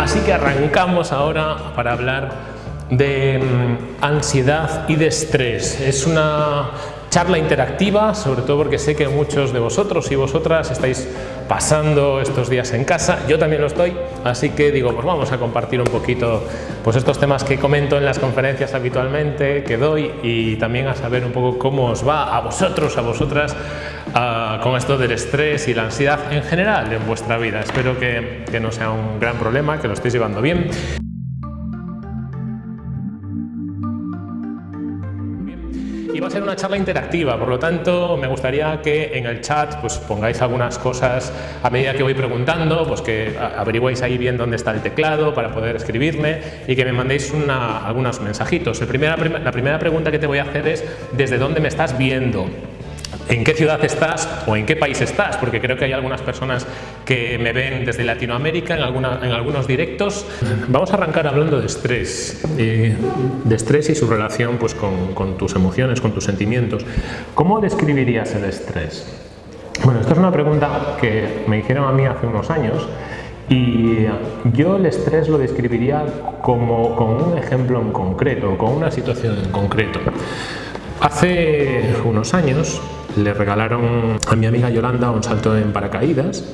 Así que arrancamos ahora para hablar de mm, ansiedad y de estrés. Es una charla interactiva, sobre todo porque sé que muchos de vosotros y vosotras estáis pasando estos días en casa, yo también lo estoy, así que digo, pues vamos a compartir un poquito pues estos temas que comento en las conferencias habitualmente, que doy y también a saber un poco cómo os va a vosotros, a vosotras uh, con esto del estrés y la ansiedad en general en vuestra vida. Espero que, que no sea un gran problema, que lo estéis llevando bien. Va a ser una charla interactiva, por lo tanto me gustaría que en el chat pues pongáis algunas cosas a medida que voy preguntando, pues que averigüéis ahí bien dónde está el teclado para poder escribirme y que me mandéis una, algunos mensajitos. primera, la primera pregunta que te voy a hacer es ¿desde dónde me estás viendo? En qué ciudad estás o en qué país estás, porque creo que hay algunas personas que me ven desde Latinoamérica en, algunos directos. Vamos a arrancar hablando de estrés, eh, de estrés y su relación pues, con, con tus emociones, con tus sentimientos. ¿Cómo describirías el estrés? Bueno, esta es una pregunta que me hicieron a mí hace unos años y yo el estrés lo describiría como con un ejemplo en concreto, con una situación en concreto. Hace unos años le regalaron a mi amiga Yolanda un salto en paracaídas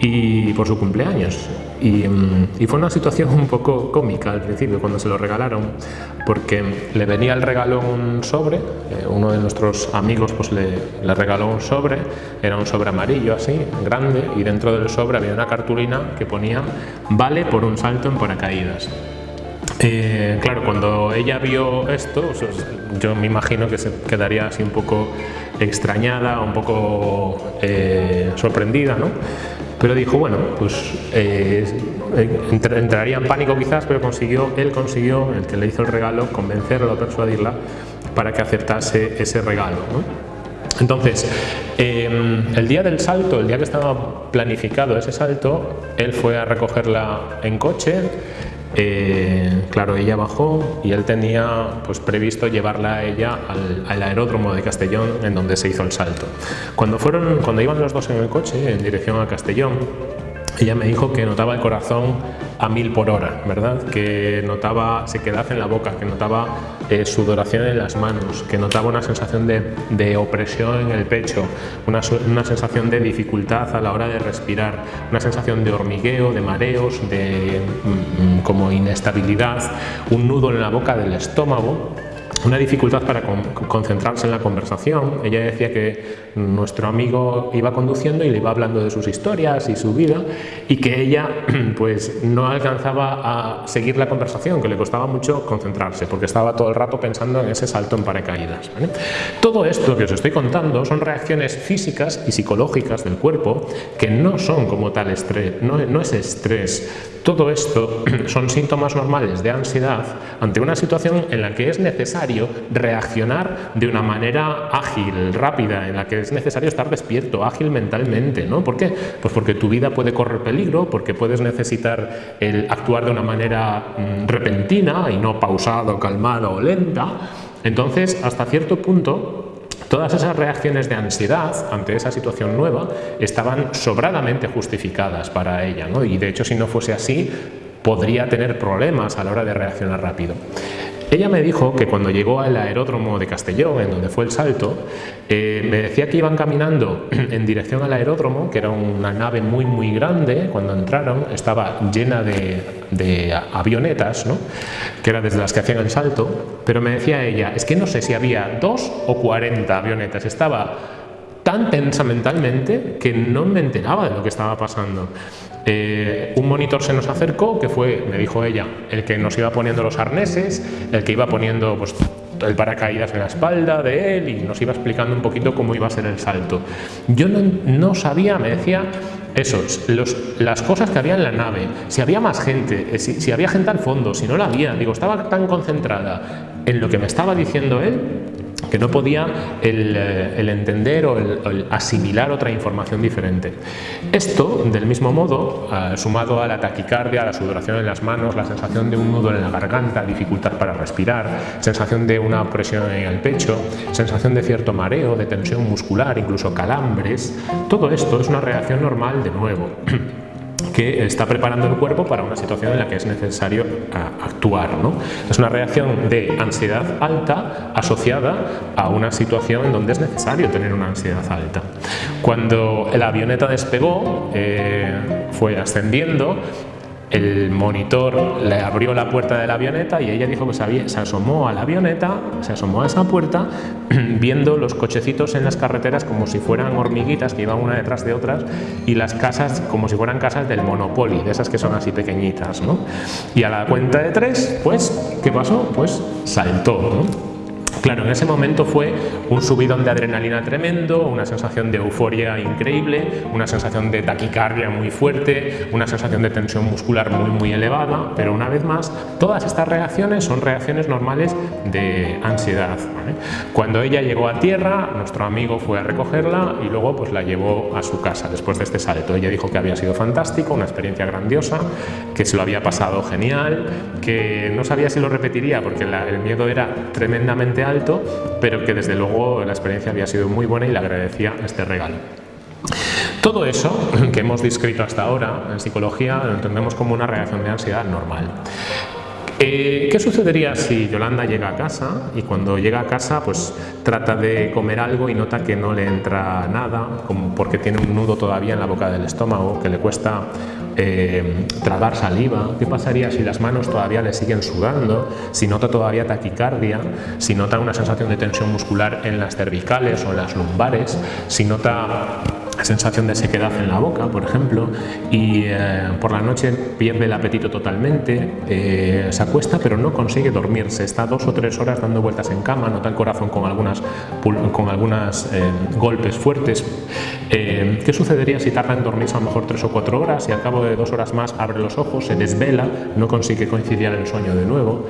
y por su cumpleaños. Y, mm, fue una situación un poco cómica al principio cuando se lo regalaron porque le venía el regalo un sobre eh, uno de nuestros amigos pues le, le, regaló un sobre era un sobre amarillo así grande y dentro del sobre había una cartulina que ponía vale por un salto en paracaídas eh, claro, cuando ella vio esto, pues, yo me imagino que se quedaría así un poco extrañada, un poco eh, sorprendida, ¿no? Pero dijo, bueno, pues eh, entraría en pánico quizás, pero consiguió, él consiguió, el que le hizo el regalo, convencerla, persuadirla para que aceptase ese regalo. Entonces, el día del salto, el día que estaba planificado ese salto, él fue a recogerla en coche, eh, claro, ella bajó y él tenía pues, previsto llevarla a ella al, aeródromo de Castellón en donde se hizo el salto. Cuando, fueron, cuando iban los dos en el coche en dirección a Castellón, ella me dijo que notaba el corazón a mil por hora, ¿verdad? Que notaba sequedad en la boca, que notaba eh, sudoración en las manos, que notaba una sensación de, opresión en el pecho, una, una, sensación de dificultad a la hora de respirar, una sensación de hormigueo, de mareos, de mm, mm, como inestabilidad, un nudo en la boca del estómago una dificultad para concentrarse en la conversación. Ella decía que nuestro amigo iba conduciendo y le iba hablando de sus historias y su vida y que ella pues no alcanzaba a seguir la conversación, que le costaba mucho concentrarse porque estaba todo el rato pensando en ese salto en paracaídas. Todo esto que os estoy contando son reacciones físicas y psicológicas del cuerpo que no son como tal estrés, no, no es estrés. Todo esto son síntomas normales de ansiedad ante una situación en la que es necesario reaccionar de una manera ágil, rápida, en la que es necesario estar despierto, ágil mentalmente. ¿no? ¿Por qué? Pues porque tu vida puede correr peligro, porque puedes necesitar el actuar de una manera mm, repentina y no pausado, calmada o lenta. Entonces, hasta cierto punto, Todas esas reacciones de ansiedad ante esa situación nueva estaban sobradamente justificadas para ella, ¿no? y de hecho si no fuese así podría tener problemas a la hora de reaccionar rápido. Ella me dijo que cuando llegó al aeródromo de Castellón, en donde fue el salto, eh, me decía que iban caminando en dirección al aeródromo, que era una nave muy muy grande, cuando entraron estaba llena de, avionetas, ¿no? que era desde las que hacían el salto, pero me decía ella, es que no sé si había dos o cuarenta avionetas, estaba tan tensa mentalmente que no me enteraba de lo que estaba pasando. Eh, un monitor se nos acercó, que fue, me dijo ella, el que nos iba poniendo los arneses, el que iba poniendo pues, el paracaídas en la espalda de él y nos iba explicando un poquito cómo iba a ser el salto. Yo no, sabía, me decía, eso, las cosas que había en la nave, si había más gente, eh, si, si había gente al fondo, si no la había, digo, estaba tan concentrada en lo que me estaba diciendo él que no podía el, eh, entender o el, asimilar otra información diferente. Esto, del mismo modo, eh, sumado a la taquicardia, la sudoración en las manos, la sensación de un nudo en la garganta, dificultad para respirar, sensación de una presión en el pecho, sensación de cierto mareo, de tensión muscular, incluso calambres, todo esto es una reacción normal de nuevo. que está preparando el cuerpo para una situación en la que es necesario actuar. ¿no? Es una reacción de ansiedad alta asociada a una situación en donde es necesario tener una ansiedad alta. Cuando la avioneta despegó, eh, fue ascendiendo, el monitor le abrió la puerta de la avioneta y ella dijo que se, asomó a la avioneta, se asomó a esa puerta, viendo los cochecitos en las carreteras como si fueran hormiguitas que iban una detrás de otras y las casas como si fueran casas del Monopoly, de esas que son así pequeñitas. ¿no? Y a la cuenta de tres, pues, ¿qué pasó? Pues saltó. ¿no? Claro, en ese momento fue un subidón de adrenalina tremendo, una sensación de euforia increíble, una sensación de taquicardia muy fuerte, una sensación de tensión muscular muy muy elevada, pero una vez más, todas estas reacciones son reacciones normales de ansiedad. Cuando ella llegó a tierra, nuestro amigo fue a recogerla y luego pues la llevó a su casa después de este salto. Ella dijo que había sido fantástico, una experiencia grandiosa, que se lo había pasado genial, que no sabía si lo repetiría porque el miedo era tremendamente alto pero que desde luego la experiencia había sido muy buena y le agradecía este regalo. Todo eso que hemos descrito hasta ahora en psicología lo entendemos como una reacción de ansiedad normal. Eh, ¿Qué sucedería si Yolanda llega a casa y cuando llega a casa pues trata de comer algo y nota que no le entra nada, como porque tiene un nudo todavía en la boca del estómago, que le cuesta eh, tragar saliva? ¿Qué pasaría si las manos todavía le siguen sudando? Si nota todavía taquicardia, si nota una sensación de tensión muscular en las cervicales o en las lumbares, si nota sensación de sequedad en la boca, por ejemplo, y eh, por la noche pierde el apetito totalmente, eh, se acuesta pero no consigue dormirse, está dos o tres horas dando vueltas en cama, nota el corazón con algunas, con algunas eh, golpes fuertes. ¿Qué sucedería si tarda en dormirse a lo mejor tres o cuatro horas y al cabo de dos horas más abre los ojos, se desvela, no consigue coincidir en el sueño de nuevo?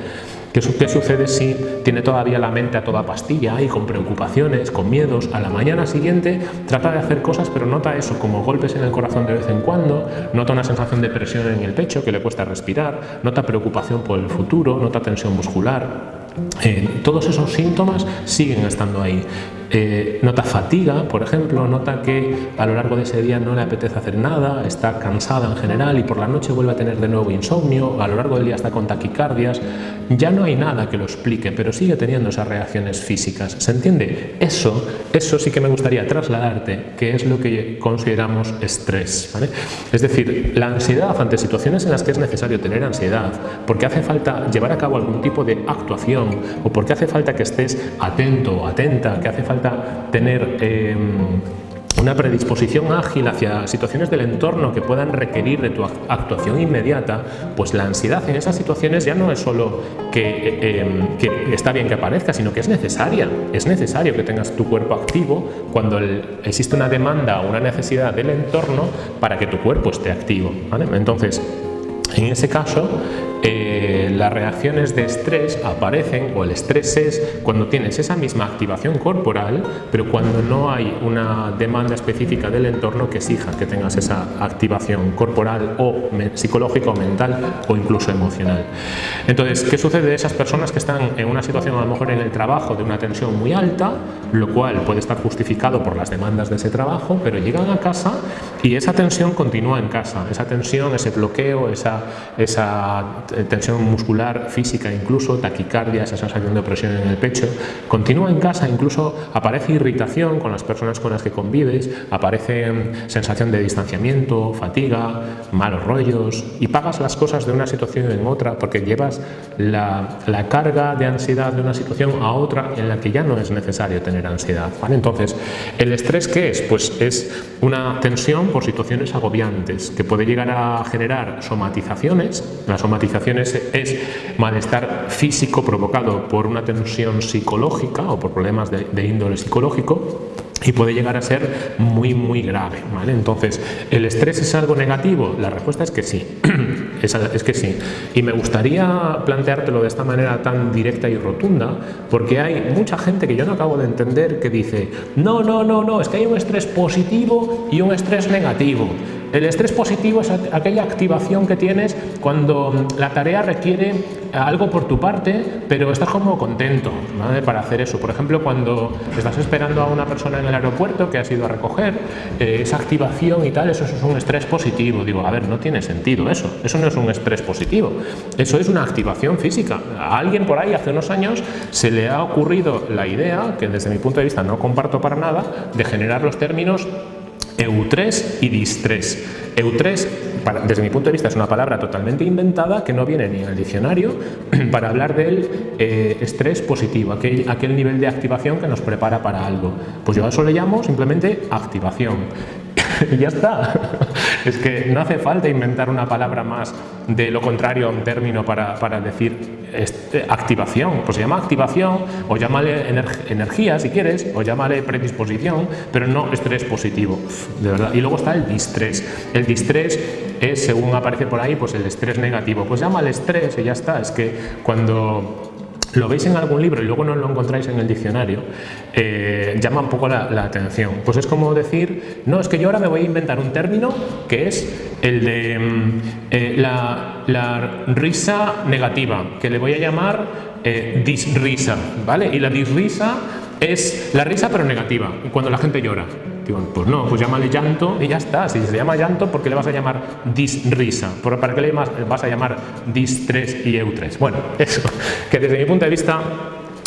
¿Qué, sucede si tiene todavía la mente a toda pastilla y con preocupaciones, con miedos? A la mañana siguiente trata de hacer cosas pero nota eso como golpes en el corazón de vez en cuando, nota una sensación de presión en el pecho que le cuesta respirar, nota preocupación por el futuro, nota tensión muscular. Eh, todos esos síntomas siguen estando ahí. Eh, nota fatiga, por ejemplo, nota que a lo largo de ese día no le apetece hacer nada, está cansada en general y por la noche vuelve a tener de nuevo insomnio, a lo largo del día está con taquicardias, ya no hay nada que lo explique, pero sigue teniendo esas reacciones físicas. ¿Se entiende? Eso, eso sí que me gustaría trasladarte, que es lo que consideramos estrés. Es decir, la ansiedad ante situaciones en las que es necesario tener ansiedad, porque hace falta llevar a cabo algún tipo de actuación o porque hace falta que estés atento o atenta, que hace falta tener em, una predisposición ágil hacia situaciones del entorno que puedan requerir de tu actuación inmediata, pues la ansiedad en esas situaciones ya no es solo em, que está bien que aparezca, sino que es necesaria. Es necesario que tengas tu cuerpo activo cuando existe una demanda o una necesidad del entorno para que tu cuerpo esté activo. Entonces, en ese caso, eh, las reacciones de estrés aparecen, o el estrés es cuando tienes esa misma activación corporal, pero cuando no hay una demanda específica del entorno que exija que tengas esa activación corporal o psicológica o mental o incluso emocional. Entonces, ¿qué sucede de esas personas que están en una situación a lo mejor en el trabajo de una tensión muy alta, lo cual puede estar justificado por las demandas de ese trabajo, pero llegan a casa y esa tensión continúa en casa, esa tensión, ese bloqueo, esa, tensión muscular, física, incluso taquicardia, esa sensación de opresión en el pecho, continúa en casa, incluso aparece irritación con las personas con las que convives, aparece mm, sensación de distanciamiento, fatiga, malos rollos y pagas las cosas de una situación en otra porque llevas la, la carga de ansiedad de una situación a otra en la que ya no es necesario tener ansiedad. ¿vale? Entonces, ¿el estrés qué es? Pues es una tensión por situaciones agobiantes que puede llegar a generar somatizaciones, la somatización es malestar físico provocado por una tensión psicológica o por problemas de, índole psicológico y puede llegar a ser muy muy grave ¿vale? entonces el estrés es algo negativo la respuesta es que sí. Es, es, que sí. Y me gustaría planteártelo de esta manera tan directa y rotunda porque hay mucha gente que yo no acabo de entender que dice no no no no es que hay un estrés positivo y un estrés negativo El estrés positivo es aquella activación que tienes cuando la tarea requiere algo por tu parte, pero estás como contento para hacer eso. Por ejemplo, cuando estás esperando a una persona en el aeropuerto que has ido a recoger, eh, esa activación y tal, eso es un estrés positivo. Digo, a ver, no tiene sentido eso. Eso no es un estrés positivo. Eso es una activación física. A alguien por ahí hace unos años se le ha ocurrido la idea, que desde mi punto de vista no comparto para nada, de generar los términos EU3 y DIS3. EU3, desde mi punto de vista, es una palabra totalmente inventada que no viene ni en el diccionario para hablar del eh, estrés positivo, aquel, aquel nivel de activación que nos prepara para algo. Pues yo a eso le llamo simplemente activación. y ya está. Es que no hace falta inventar una palabra más de lo contrario a un término para, para decir este, activación. Pues se llama activación o llámale energía si quieres o llámale predisposición, pero no estrés positivo, de verdad. Y luego está el distrés. El distrés es, según aparece por ahí, pues el estrés negativo. Pues llámale estrés y ya está. Es que cuando lo veis en algún libro y luego no lo encontráis en el diccionario, eh, llama un poco la, atención. Pues es como decir, no, es que yo ahora me voy a inventar un término que es el de mm, eh, la, risa negativa, que le voy a llamar eh, disrisa, ¿vale? Y la disrisa es la risa pero negativa, cuando la gente llora. Pues no, pues llámale llanto y ya está. Si se llama llanto, ¿por qué le vas a llamar disrisa? ¿Para qué le vas a llamar distrés y eutres? Bueno, eso, que desde mi punto de vista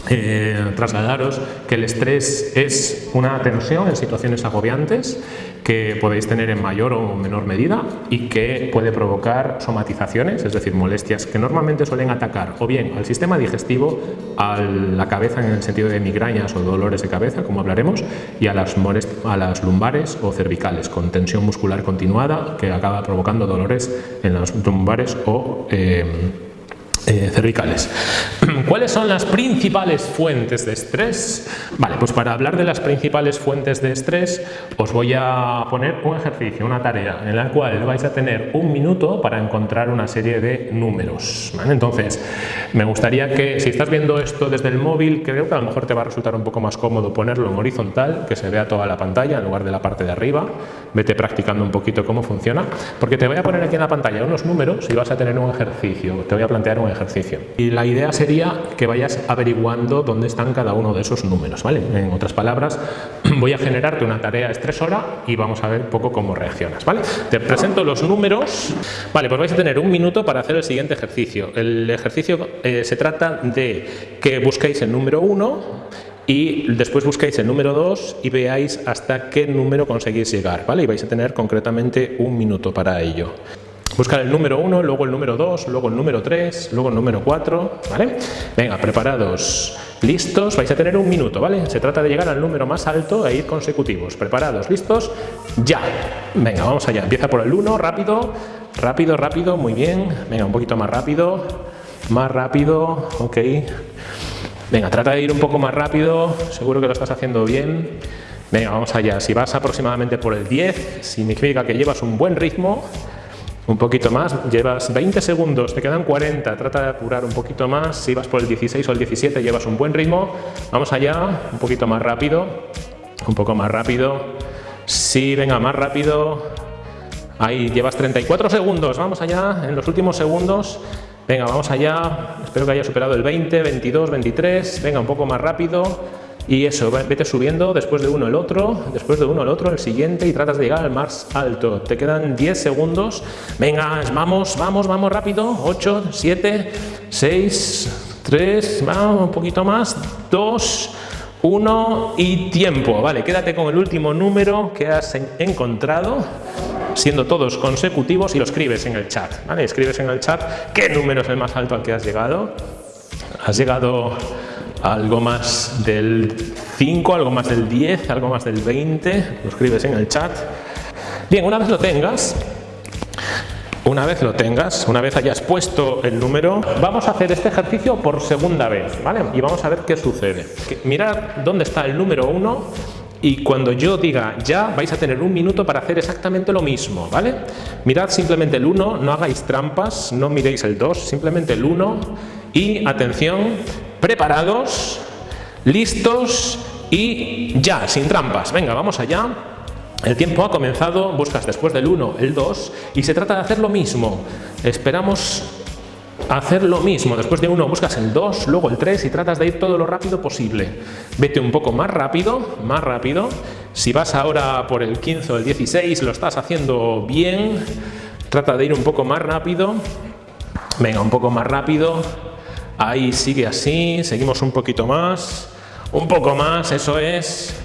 eh, trasladaros que el estrés es una tensión en situaciones agobiantes que podéis tener en mayor o menor medida y que puede provocar somatizaciones, es decir, molestias que normalmente suelen atacar o bien al sistema digestivo, a la cabeza en el sentido de migrañas o dolores de cabeza, como hablaremos, y a las, a las lumbares o cervicales, con tensión muscular continuada que acaba provocando dolores en las lumbares o eh, eh, cervicales. ¿Cuáles son las principales fuentes de estrés? Vale, pues para hablar de las principales fuentes de estrés os voy a poner un ejercicio, una tarea en la cual vais a tener un minuto para encontrar una serie de números. Entonces, me gustaría que si estás viendo esto desde el móvil, creo que a lo mejor te va a resultar un poco más cómodo ponerlo en horizontal, que se vea toda la pantalla en lugar de la parte de arriba. Vete practicando un poquito cómo funciona, porque te voy a poner aquí en la pantalla unos números y vas a tener un ejercicio. Te voy a plantear un ejercicio. Y la idea sería que vayas averiguando dónde están cada uno de esos números, ¿vale? En otras palabras, voy a generarte una tarea estresora y vamos a ver un poco cómo reaccionas, ¿vale? Te presento los números. Vale, pues vais a tener un minuto para hacer el siguiente ejercicio. El ejercicio eh, se trata de que busquéis el número 1 y después busquéis el número 2 y veáis hasta qué número conseguís llegar, ¿vale? Y vais a tener concretamente un minuto para ello. Buscar el número 1, luego el número 2, luego el número 3, luego el número 4, ¿vale? Venga, preparados, listos, vais a tener un minuto, ¿vale? Se trata de llegar al número más alto e ir consecutivos. Preparados, listos, ya. Venga, vamos allá. Empieza por el 1, rápido, rápido, rápido, muy bien. Venga, un poquito más rápido, más rápido, ok. Venga, trata de ir un poco más rápido, seguro que lo estás haciendo bien. Venga, vamos allá. Si vas aproximadamente por el 10, significa que llevas un buen ritmo. Un poquito más, llevas 20 segundos, te quedan 40, trata de apurar un poquito más, si vas por el 16 o el 17 llevas un buen ritmo, vamos allá, un poquito más rápido, un poco más rápido, sí, venga, más rápido, ahí llevas 34 segundos, vamos allá, en los últimos segundos, venga, vamos allá, espero que haya superado el 20, 22, 23, venga, un poco más rápido, y eso, vete subiendo después de uno el otro, después de uno el otro, el siguiente y tratas de llegar al más alto. Te quedan 10 segundos. Venga, vamos, vamos, vamos rápido. 8, 7, 6, 3, vamos un poquito más. 2, 1 y tiempo. Vale, quédate con el último número que has encontrado siendo todos consecutivos y lo escribes en el chat, ¿vale? Escribes en el chat qué número es el más alto al que has llegado. Has llegado algo más del 5, algo más del 10, algo más del 20, lo escribes en el chat. Bien, una vez lo tengas, una vez lo tengas, una vez hayas puesto el número, vamos a hacer este ejercicio por segunda vez, ¿vale? Y vamos a ver qué sucede. Mirad dónde está el número 1 y cuando yo diga ya vais a tener un minuto para hacer exactamente lo mismo, ¿vale? Mirad simplemente el 1, no hagáis trampas, no miréis el 2, simplemente el 1 y atención, preparados, listos y ya, sin trampas. Venga, vamos allá. El tiempo ha comenzado, buscas después del 1 el 2 y se trata de hacer lo mismo. Esperamos hacer lo mismo. Después de 1 buscas el 2, luego el 3 y tratas de ir todo lo rápido posible. Vete un poco más rápido, más rápido. Si vas ahora por el 15 o el 16 lo estás haciendo bien. Trata de ir un poco más rápido. Venga, un poco más rápido. Ahí sigue así, seguimos un poquito más. Un poco más, eso es.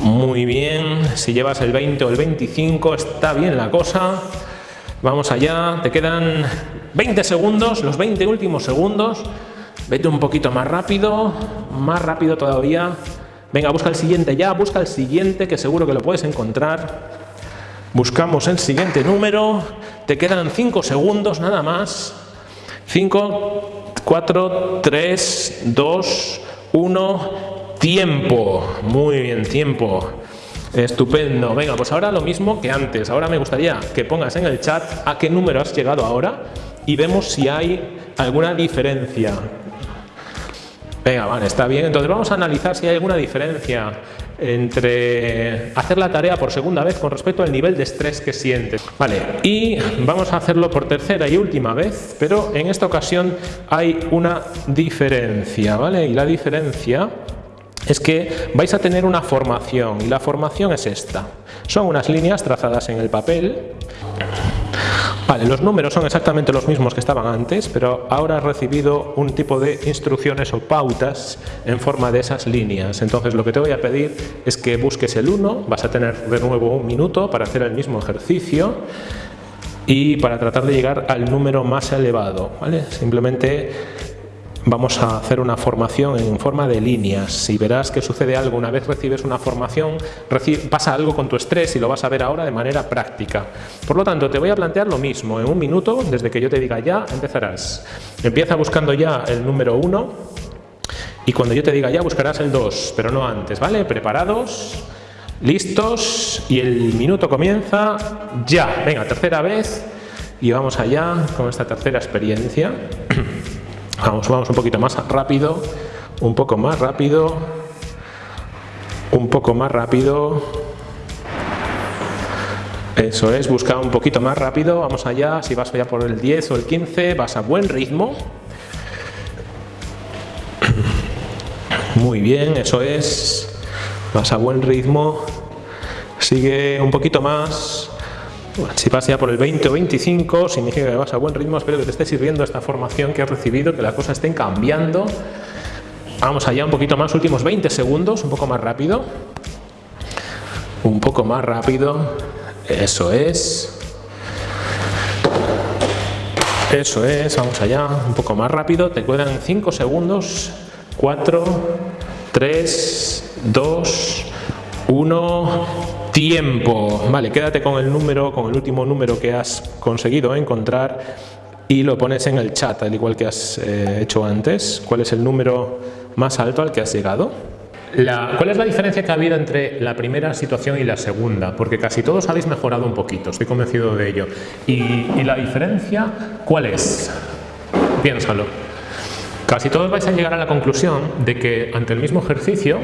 Muy bien, si llevas el 20 o el 25 está bien la cosa. Vamos allá, te quedan 20 segundos, los 20 últimos segundos. Vete un poquito más rápido, más rápido todavía. Venga, busca el siguiente ya, busca el siguiente que seguro que lo puedes encontrar. Buscamos el siguiente número. Te quedan 5 segundos nada más. 5, 4, 3, 2, 1. Tiempo, muy bien, tiempo. Estupendo. Venga, pues ahora lo mismo que antes. Ahora me gustaría que pongas en el chat a qué número has llegado ahora y vemos si hay alguna diferencia. Venga, vale, está bien. Entonces vamos a analizar si hay alguna diferencia entre hacer la tarea por segunda vez con respecto al nivel de estrés que sientes. Vale, y vamos a hacerlo por tercera y última vez, pero en esta ocasión hay una diferencia, ¿vale? Y la diferencia es que vais a tener una formación y la formación es esta. Son unas líneas trazadas en el papel. Los números son exactamente los mismos que estaban antes, pero ahora has recibido un tipo de instrucciones o pautas en forma de esas líneas. Entonces lo que te voy a pedir es que busques el 1, vas a tener de nuevo un minuto para hacer el mismo ejercicio y para tratar de llegar al número más elevado. ¿vale? Simplemente vamos a hacer una formación en forma de líneas. Si verás que sucede algo una vez recibes una formación, pasa algo con tu estrés y lo vas a ver ahora de manera práctica. Por lo tanto, te voy a plantear lo mismo. En un minuto, desde que yo te diga ya, empezarás. Empieza buscando ya el número 1 y cuando yo te diga ya buscarás el 2, pero no antes, ¿vale? Preparados, listos y el minuto comienza ya. Venga, tercera vez y vamos allá con esta tercera experiencia. Vamos, vamos un poquito más rápido, un poco más rápido, un poco más rápido. Eso es, busca un poquito más rápido, vamos allá, si vas allá por el 10 o el 15, vas a buen ritmo. Muy bien, eso es, vas a buen ritmo, sigue un poquito más, si vas ya por el 20 o 25, significa que vas a buen ritmo. Espero que te esté sirviendo esta formación que has recibido, que las cosas estén cambiando. Vamos allá un poquito más, últimos 20 segundos, un poco más rápido. Un poco más rápido. Eso es. Eso es, vamos allá, un poco más rápido. Te quedan 5 segundos. 4, 3, 2, 1 tiempo. Vale, quédate con el número, con el último número que has conseguido encontrar y lo pones en el chat, al igual que has eh, hecho antes. ¿Cuál es el número más alto al que has llegado? ¿Cuál es la diferencia que ha habido entre la primera situación y la segunda? Porque casi todos habéis mejorado un poquito, estoy convencido de ello. ¿Y, y la diferencia cuál es? Piénsalo. Casi todos vais a llegar a la conclusión de que ante el mismo ejercicio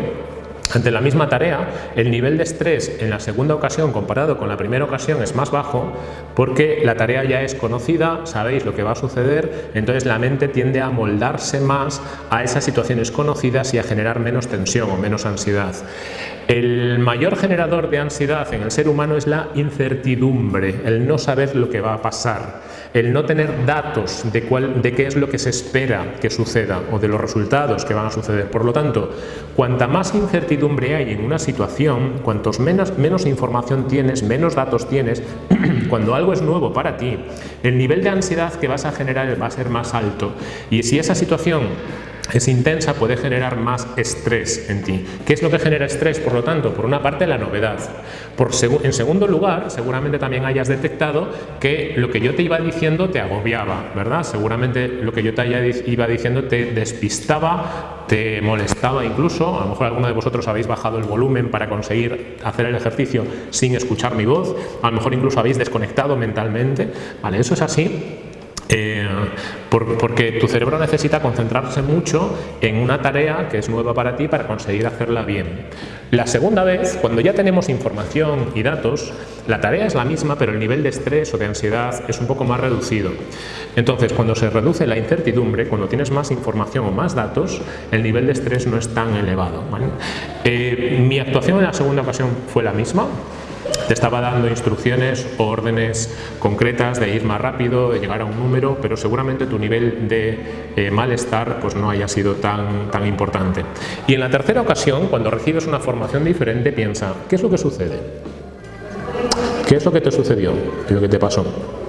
ante la misma tarea, el nivel de estrés en la segunda ocasión comparado con la primera ocasión es más bajo porque la tarea ya es conocida, sabéis lo que va a suceder, entonces la mente tiende a moldarse más a esas situaciones conocidas y a generar menos tensión o menos ansiedad. El mayor generador de ansiedad en el ser humano es la incertidumbre, el no saber lo que va a pasar, el no tener datos de, cuál, de qué es lo que se espera que suceda o de los resultados que van a suceder. Por lo tanto, cuanta más incertidumbre hay en una situación, cuantos menos, menos información tienes, menos datos tienes, cuando algo es nuevo para ti, el nivel de ansiedad que vas a generar va a ser más alto. Y si esa situación es intensa, puede generar más estrés en ti. ¿Qué es lo que genera estrés? Por lo tanto, por una parte la novedad. Por en segundo lugar, seguramente también hayas detectado que lo que yo te iba diciendo te agobiaba, ¿verdad? Seguramente lo que yo te iba diciendo te despistaba, te molestaba incluso. A lo mejor alguno de vosotros habéis bajado el volumen para conseguir hacer el ejercicio sin escuchar mi voz. A lo mejor incluso habéis desconectado mentalmente. Vale, eso es así Eh, porque tu cerebro necesita concentrarse mucho en una tarea que es nueva para ti para conseguir hacerla bien. La segunda vez, cuando ya tenemos información y datos, la tarea es la misma, pero el nivel de estrés o de ansiedad es un poco más reducido. Entonces, cuando se reduce la incertidumbre, cuando tienes más información o más datos, el nivel de estrés no es tan elevado. Eh, mi actuación en la segunda ocasión fue la misma, te estaba dando instrucciones o órdenes concretas de ir más rápido, de llegar a un número, pero seguramente tu nivel de eh, malestar pues no haya sido tan, tan importante. Y en la tercera ocasión, cuando recibes una formación diferente, piensa, ¿qué es lo que sucede? ¿Qué es lo que te sucedió? ¿Qué es lo que te pasó?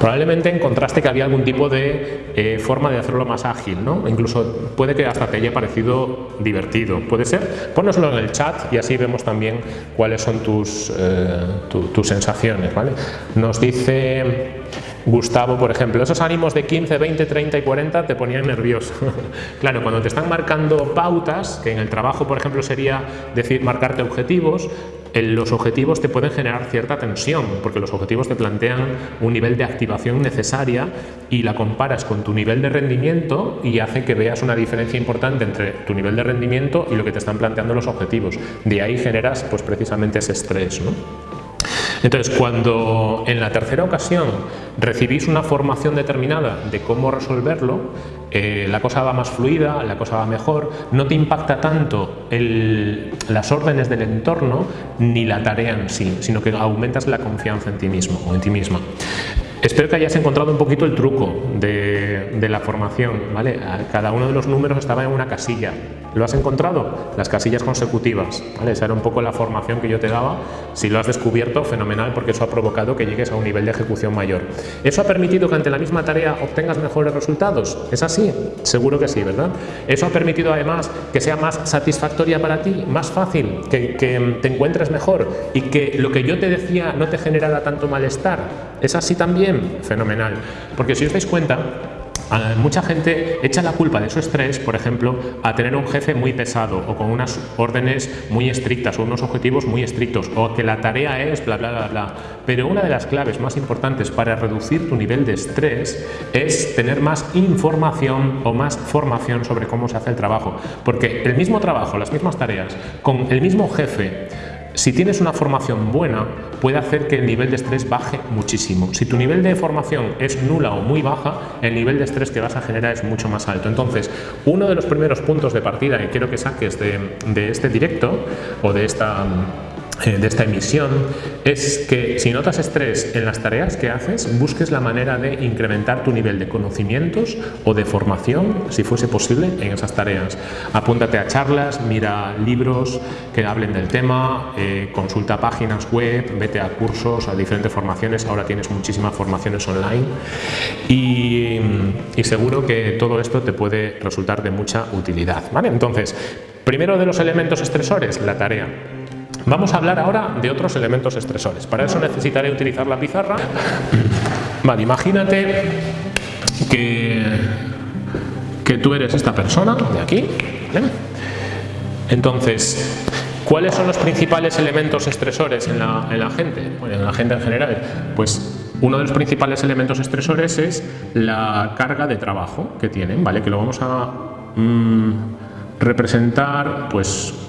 Probablemente encontraste que había algún tipo de eh, forma de hacerlo más ágil, ¿no? Incluso puede que hasta te haya parecido divertido. ¿Puede ser? Pónoslo en el chat y así vemos también cuáles son tus, eh, tus sensaciones, ¿vale? Nos dice... Gustavo, por ejemplo, esos ánimos de 15, 20, 30 y 40 te ponían nervioso. claro, cuando te están marcando pautas, que en el trabajo, por ejemplo, sería decir marcarte objetivos, los objetivos te pueden generar cierta tensión, porque los objetivos te plantean un nivel de activación necesaria y la comparas con tu nivel de rendimiento y hace que veas una diferencia importante entre tu nivel de rendimiento y lo que te están planteando los objetivos. De ahí generas pues precisamente ese estrés. ¿no? Entonces, cuando en la tercera ocasión recibís una formación determinada de cómo resolverlo, eh, la cosa va más fluida, la cosa va mejor, no te impacta tanto las órdenes del entorno ni la tarea en sí, sino que aumentas la confianza en ti mismo o en ti misma. Espero que hayas encontrado un poquito el truco de, de la formación. ¿vale? Cada uno de los números estaba en una casilla. ¿Lo has encontrado? Las casillas consecutivas. ¿vale? Esa era un poco la formación que yo te daba. Si lo has descubierto, fenomenal, porque eso ha provocado que llegues a un nivel de ejecución mayor. ¿Eso ha permitido que ante la misma tarea obtengas mejores resultados? ¿Es así? Seguro que sí, ¿verdad? ¿Eso ha permitido además que sea más satisfactoria para ti, más fácil, que, que te encuentres mejor y que lo que yo te decía no te generara tanto malestar? ¿Es así también? Fenomenal. Porque si os dais cuenta, Mucha gente echa la culpa de su estrés, por ejemplo, a tener un jefe muy pesado o con unas órdenes muy estrictas o unos objetivos muy estrictos o que la tarea es bla bla bla bla. Pero una de las claves más importantes para reducir tu nivel de estrés es tener más información o más formación sobre cómo se hace el trabajo. Porque el mismo trabajo, las mismas tareas, con el mismo jefe, si tienes una formación buena, puede hacer que el nivel de estrés baje muchísimo. Si tu nivel de formación es nula o muy baja, el nivel de estrés que vas a generar es mucho más alto. Entonces, uno de los primeros puntos de partida que quiero que saques de, de este directo o de esta de esta emisión es que si notas estrés en las tareas que haces, busques la manera de incrementar tu nivel de conocimientos o de formación, si fuese posible, en esas tareas. Apúntate a charlas, mira libros que hablen del tema, eh, consulta páginas web, vete a cursos, a diferentes formaciones, ahora tienes muchísimas formaciones online y, y seguro que todo esto te puede resultar de mucha utilidad. ¿vale? Entonces, primero de los elementos estresores, la tarea. Vamos a hablar ahora de otros elementos estresores. Para eso necesitaré utilizar la pizarra. Vale, imagínate que, que tú eres esta persona de aquí. Entonces, ¿cuáles son los principales elementos estresores en la, en la gente? en la gente en general. Pues uno de los principales elementos estresores es la carga de trabajo que tienen, ¿vale? Que lo vamos a mm, representar pues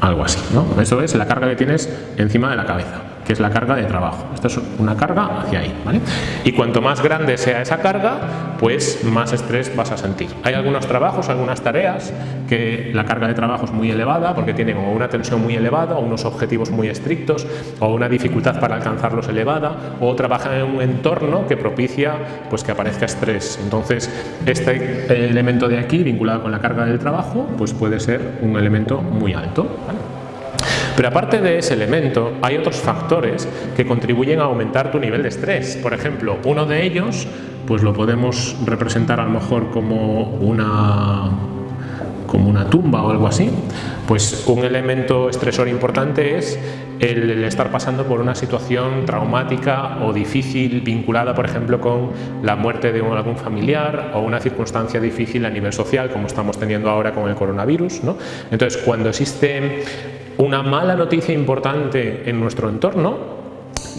algo así, ¿no? Eso es la carga que tienes encima de la cabeza que es la carga de trabajo. Esto es una carga hacia ahí. ¿vale? Y cuanto más grande sea esa carga, pues más estrés vas a sentir. Hay algunos trabajos, algunas tareas que la carga de trabajo es muy elevada porque tienen o una tensión muy elevada unos objetivos muy estrictos o una dificultad para alcanzarlos elevada o trabajan en un entorno que propicia pues que aparezca estrés. Entonces, este elemento de aquí vinculado con la carga del trabajo pues puede ser un elemento muy alto. Pero aparte de ese elemento, hay otros factores que contribuyen a aumentar tu nivel de estrés. Por ejemplo, uno de ellos, pues lo podemos representar a lo mejor como una como una tumba o algo así, pues un elemento estresor importante es el, estar pasando por una situación traumática o difícil vinculada, por ejemplo, con la muerte de algún familiar o una circunstancia difícil a nivel social, como estamos teniendo ahora con el coronavirus. Entonces, cuando existe una mala noticia importante en nuestro entorno,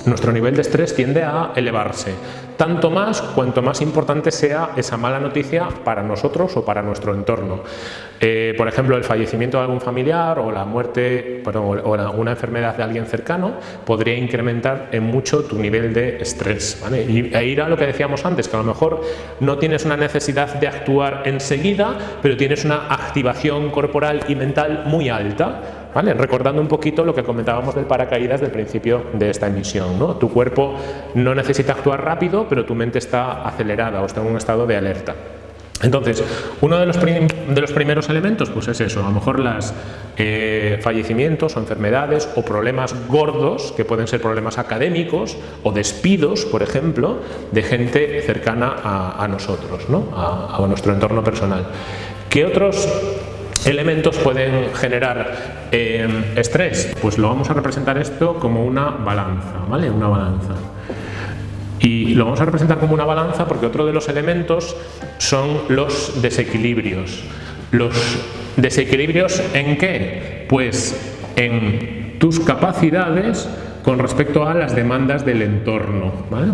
nuestro nivel de estrés tiende a elevarse. Tanto más cuanto más importante sea esa mala noticia para nosotros o para nuestro entorno. Eh, por ejemplo, el fallecimiento de algún familiar o la muerte o una enfermedad de alguien cercano podría incrementar en mucho tu nivel de estrés. Y e ir a lo que decíamos antes, que a lo mejor no tienes una necesidad de actuar enseguida, pero tienes una activación corporal y mental muy alta Recordando un poquito lo que comentábamos del paracaídas del principio de esta emisión. ¿no? Tu cuerpo no necesita actuar rápido, pero tu mente está acelerada o está en un estado de alerta. Entonces, uno de los, de los, primeros elementos pues es eso, a lo mejor los eh, fallecimientos o enfermedades o problemas gordos, que pueden ser problemas académicos o despidos, por ejemplo, de gente cercana a, nosotros, ¿no? a, a nuestro entorno personal. ¿Qué otros elementos pueden generar eh, estrés? Pues lo vamos a representar esto como una balanza, ¿vale? Una balanza. Y lo vamos a representar como una balanza porque otro de los elementos son los desequilibrios. ¿Los desequilibrios en qué? Pues en tus capacidades con respecto a las demandas del entorno. ¿vale?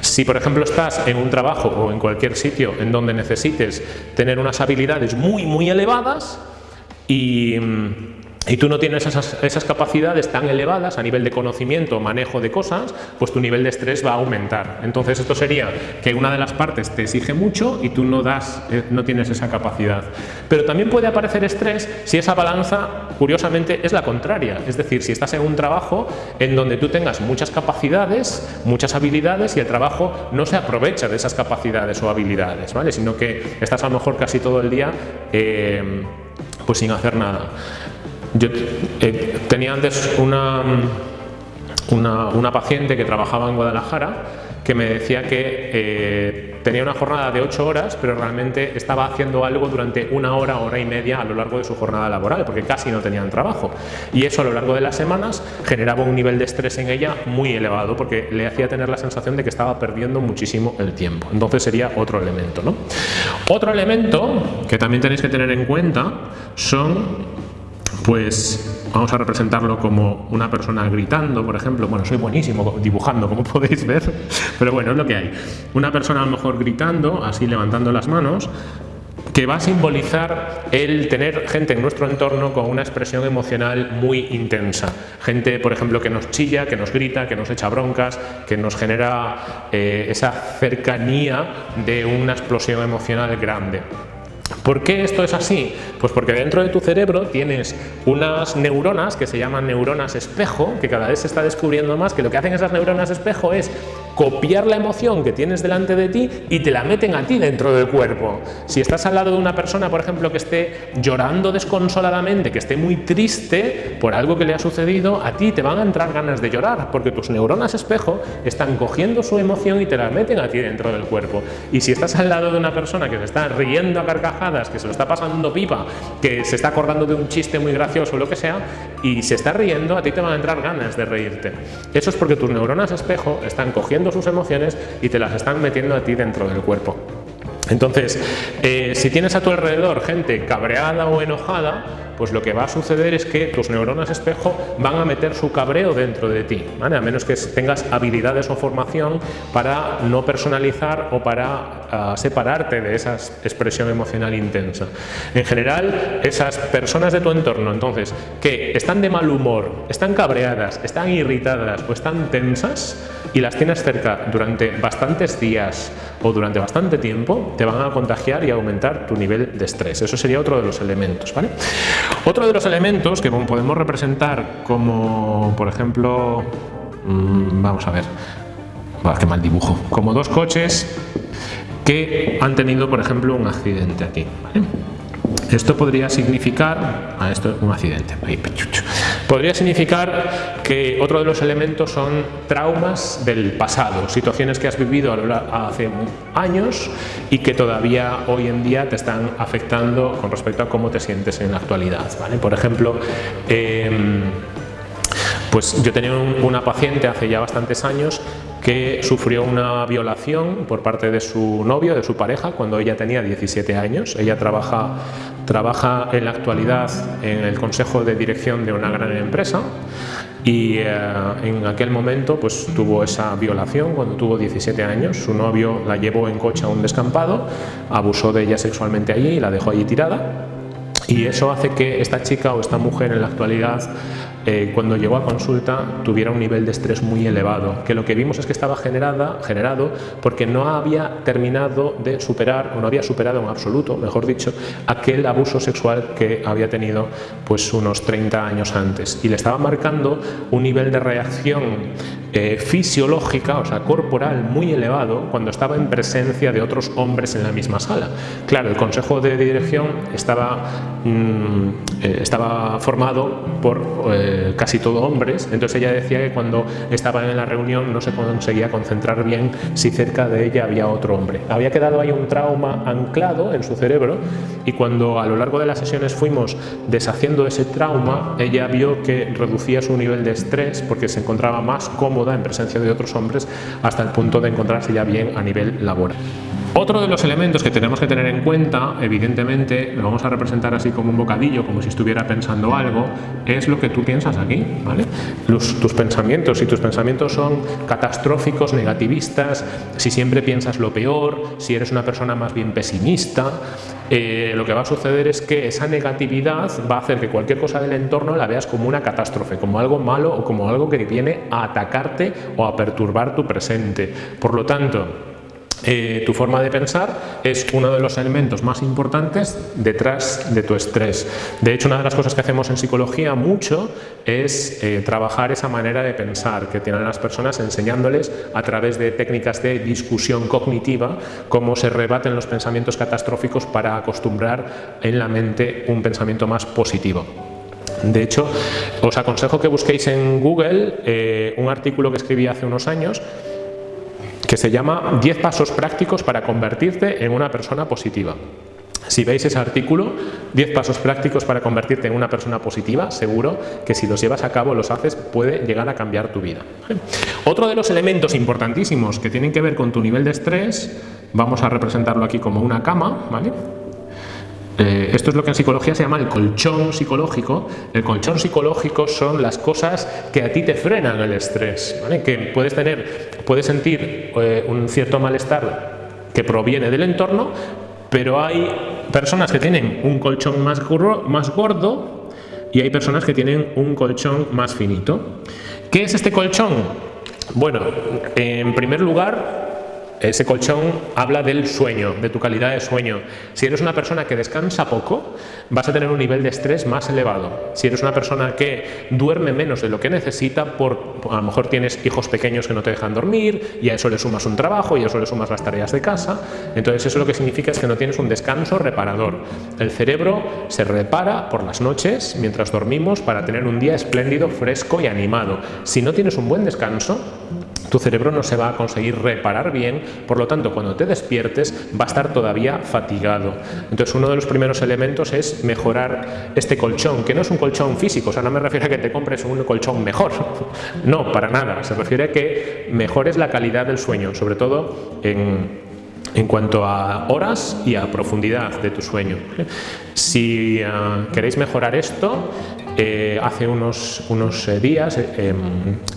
Si por ejemplo estás en un trabajo o en cualquier sitio en donde necesites tener unas habilidades muy muy elevadas y y tú no tienes esas, capacidades tan elevadas a nivel de conocimiento, manejo de cosas, pues tu nivel de estrés va a aumentar. Entonces esto sería que una de las partes te exige mucho y tú no, das, eh, no tienes esa capacidad. Pero también puede aparecer estrés si esa balanza, curiosamente, es la contraria. Es decir, si estás en un trabajo en donde tú tengas muchas capacidades, muchas habilidades y el trabajo no se aprovecha de esas capacidades o habilidades, ¿vale? sino que estás a lo mejor casi todo el día eh, pues sin hacer nada. Yo eh, tenía antes una, una, paciente que trabajaba en Guadalajara que me decía que eh, tenía una jornada de 8 horas, pero realmente estaba haciendo algo durante una hora, hora y media a lo largo de su jornada laboral, porque casi no tenían trabajo. Y eso a lo largo de las semanas generaba un nivel de estrés en ella muy elevado, porque le hacía tener la sensación de que estaba perdiendo muchísimo el tiempo. Entonces sería otro elemento. ¿no? Otro elemento que también tenéis que tener en cuenta son pues vamos a representarlo como una persona gritando, por ejemplo. Bueno, soy buenísimo dibujando, como podéis ver, pero bueno, es lo que hay. Una persona a lo mejor gritando, así levantando las manos, que va a simbolizar el tener gente en nuestro entorno con una expresión emocional muy intensa. Gente, por ejemplo, que nos chilla, que nos grita, que nos echa broncas, que nos genera eh, esa cercanía de una explosión emocional grande. ¿Por qué esto es así? Pues porque dentro de tu cerebro tienes unas neuronas que se llaman neuronas espejo, que cada vez se está descubriendo más, que lo que hacen esas neuronas espejo es copiar la emoción que tienes delante de ti y te la meten a ti dentro del cuerpo. Si estás al lado de una persona, por ejemplo, que esté llorando desconsoladamente, que esté muy triste por algo que le ha sucedido, a ti te van a entrar ganas de llorar, porque tus neuronas espejo están cogiendo su emoción y te la meten a ti dentro del cuerpo. Y si estás al lado de una persona que se está riendo a carcajadas, que se lo está pasando pipa, que se está acordando de un chiste muy gracioso o lo que sea, y se está riendo, a ti te van a entrar ganas de reírte. Eso es porque tus neuronas espejo están cogiendo sus emociones y te las están metiendo a ti dentro del cuerpo. Entonces, eh, si tienes a tu alrededor gente cabreada o enojada, pues lo que va a suceder es que tus neuronas espejo van a meter su cabreo dentro de ti, a menos que tengas habilidades o formación para no personalizar o para ah, separarte de esa expresión emocional intensa. En general, esas personas de tu entorno, entonces, que están de mal humor, están cabreadas, están irritadas o están tensas y las tienes cerca durante bastantes días o durante bastante tiempo, te van a contagiar y aumentar tu nivel de estrés. Eso sería otro de los elementos. ¿vale? Otro de los elementos que podemos representar como, por ejemplo, mm, vamos a ver, qué mal dibujo, como dos coches que han tenido, por ejemplo, un accidente aquí. Esto podría significar, a esto un accidente, podría significar que otro de los elementos son traumas del pasado, situaciones que has vivido hace años y que todavía hoy en día te están afectando con respecto a cómo te sientes en la actualidad. Por ejemplo, em, pues yo tenía una paciente hace ya bastantes años que sufrió una violación por parte de su novio, de su pareja, cuando ella tenía 17 años. Ella trabaja, trabaja en la actualidad en el consejo de dirección de una gran empresa y eh, en aquel momento pues tuvo esa violación cuando tuvo 17 años, su novio la llevó en coche a un descampado, abusó de ella sexualmente allí y la dejó allí tirada y eso hace que esta chica o esta mujer en la actualidad eh, cuando llegó a consulta tuviera un nivel de estrés muy elevado, que lo que vimos es que estaba generada, generado porque no había terminado de superar, o no había superado en absoluto, mejor dicho, aquel abuso sexual que había tenido pues unos 30 años antes. Y le estaba marcando un nivel de reacción eh, fisiológica, o sea, corporal muy elevado cuando estaba en presencia de otros hombres en la misma sala. Claro, el consejo de dirección estaba, mm, eh, estaba formado por eh, casi todo hombres, entonces ella decía que cuando estaba en la reunión no se conseguía concentrar bien si cerca de ella había otro hombre. Había quedado ahí un trauma anclado en su cerebro y cuando a lo largo de las sesiones fuimos deshaciendo ese trauma, ella vio que reducía su nivel de estrés porque se encontraba más en presencia de otros hombres hasta el punto de encontrarse ya bien a nivel laboral. Otro de los elementos que tenemos que tener en cuenta, evidentemente, lo vamos a representar así como un bocadillo, como si estuviera pensando algo, es lo que tú piensas aquí, ¿vale? tus pensamientos, si tus pensamientos son catastróficos, negativistas, si siempre piensas lo peor, si eres una persona más bien pesimista, eh, lo que va a suceder es que esa negatividad va a hacer que cualquier cosa del entorno la veas como una catástrofe, como algo malo o como algo que viene a atacarte o a perturbar tu presente. Por lo tanto, eh, tu forma de pensar es uno de los elementos más importantes detrás de tu estrés. De hecho, una de las cosas que hacemos en psicología mucho es eh, trabajar esa manera de pensar que tienen las personas enseñándoles a través de técnicas de discusión cognitiva cómo se rebaten los pensamientos catastróficos para acostumbrar en la mente un pensamiento más positivo. De hecho, os aconsejo que busquéis en Google eh, un artículo que escribí hace unos años que se llama 10 pasos prácticos para convertirte en una persona positiva. Si veis ese artículo, 10 pasos prácticos para convertirte en una persona positiva, seguro que si los llevas a cabo, los haces, puede llegar a cambiar tu vida. Otro de los elementos importantísimos que tienen que ver con tu nivel de estrés, vamos a representarlo aquí como una cama, ¿vale? Eh, esto es lo que en psicología se llama el colchón psicológico. El colchón psicológico son las cosas que a ti te frenan el estrés, que puedes tener, puedes sentir eh, un cierto malestar que proviene del entorno, pero hay personas que tienen un colchón más, más gordo y hay personas que tienen un colchón más finito. ¿Qué es este colchón? Bueno, en primer lugar, ese colchón habla del sueño, de tu calidad de sueño. Si eres una persona que descansa poco, vas a tener un nivel de estrés más elevado. Si eres una persona que duerme menos de lo que necesita, por, a lo mejor tienes hijos pequeños que no te dejan dormir y a eso le sumas un trabajo y a eso le sumas las tareas de casa, entonces eso lo que significa es que no tienes un descanso reparador. El cerebro se repara por las noches mientras dormimos para tener un día espléndido, fresco y animado. Si no tienes un buen descanso, tu cerebro no se va a conseguir reparar bien, por lo tanto cuando te despiertes va a estar todavía fatigado. Entonces uno de los primeros elementos es mejorar este colchón, que no es un colchón físico, o sea, no me refiero a que te compres un colchón mejor, no, para nada, se refiere a que mejores la calidad del sueño, sobre todo en, en cuanto a horas y a profundidad de tu sueño. Si ah, queréis mejorar esto, eh, hace unos, unos eh, días eh,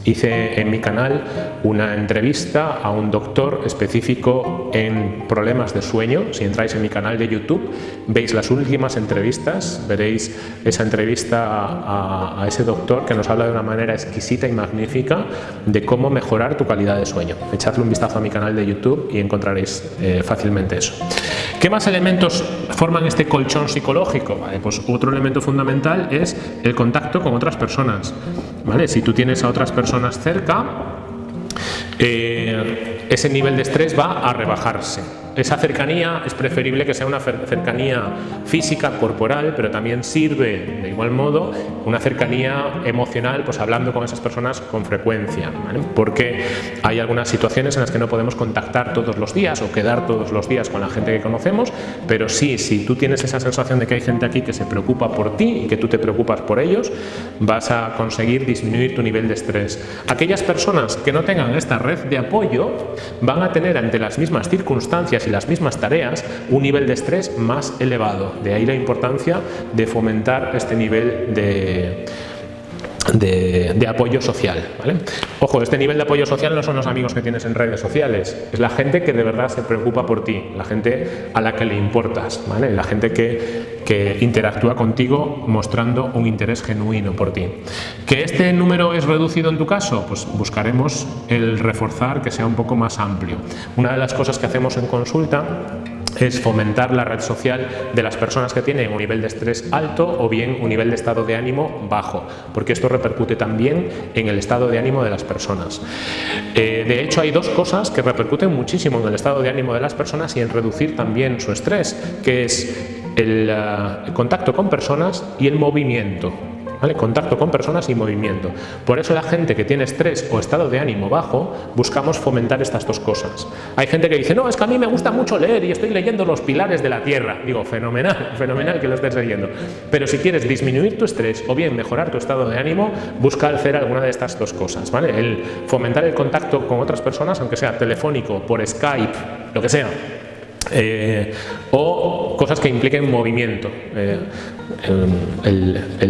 hice en mi canal una entrevista a un doctor específico en problemas de sueño. Si entráis en mi canal de YouTube, veis las últimas entrevistas, veréis esa entrevista a, a ese doctor que nos habla de una manera exquisita y magnífica de cómo mejorar tu calidad de sueño. Echadle un vistazo a mi canal de YouTube y encontraréis fácilmente eso. ¿Qué más elementos forman este colchón psicológico? Pues otro elemento fundamental es el contacto con otras personas. ¿vale? Si tú tienes a otras personas cerca, eh, ese nivel de estrés va a rebajarse. esa cercanía es preferible que sea una cercanía física, corporal, pero también sirve de igual modo una cercanía emocional, pues hablando con esas personas con frecuencia, porque hay algunas situaciones en las que no podemos contactar todos los días o quedar todos los días con la gente que conocemos, pero sí, si tú tienes esa sensación de que hay gente aquí que se preocupa por ti y que tú te preocupas por ellos, vas a conseguir disminuir tu nivel de estrés. Aquellas personas que no tengan esta red de apoyo van a tener ante las mismas circunstancias y las mismas tareas un nivel de estrés más elevado. De ahí la importancia de fomentar este nivel de, de, apoyo social. Ojo, este nivel de apoyo social no son los amigos que tienes en redes sociales, es la gente que de verdad se preocupa por ti, la gente a la que le importas, ¿vale? la gente que, que interactúa contigo mostrando un interés genuino por ti. ¿Que este número es reducido en tu caso? Pues buscaremos el reforzar que sea un poco más amplio. Una de las cosas que hacemos en consulta es fomentar la red social de las personas que tienen un nivel de estrés alto o bien un nivel de estado de ánimo bajo, porque esto repercute también en el estado de ánimo de las personas. Eh, de hecho, hay dos cosas que repercuten muchísimo en el estado de ánimo de las personas y en reducir también su estrés, que es el eh, contacto con personas y el movimiento. Contacto con personas y movimiento. Por eso la gente que tiene estrés o estado de ánimo bajo, buscamos fomentar estas dos cosas. Hay gente que dice, no, es que a mí me gusta mucho leer y estoy leyendo los pilares de la Tierra. Digo, fenomenal, fenomenal que lo estés leyendo. Pero si quieres disminuir tu estrés o bien mejorar tu estado de ánimo, busca hacer alguna de estas dos cosas. ¿vale? El fomentar el contacto con otras personas, aunque sea telefónico, por Skype, lo que sea, eh, o cosas que impliquen movimiento, eh,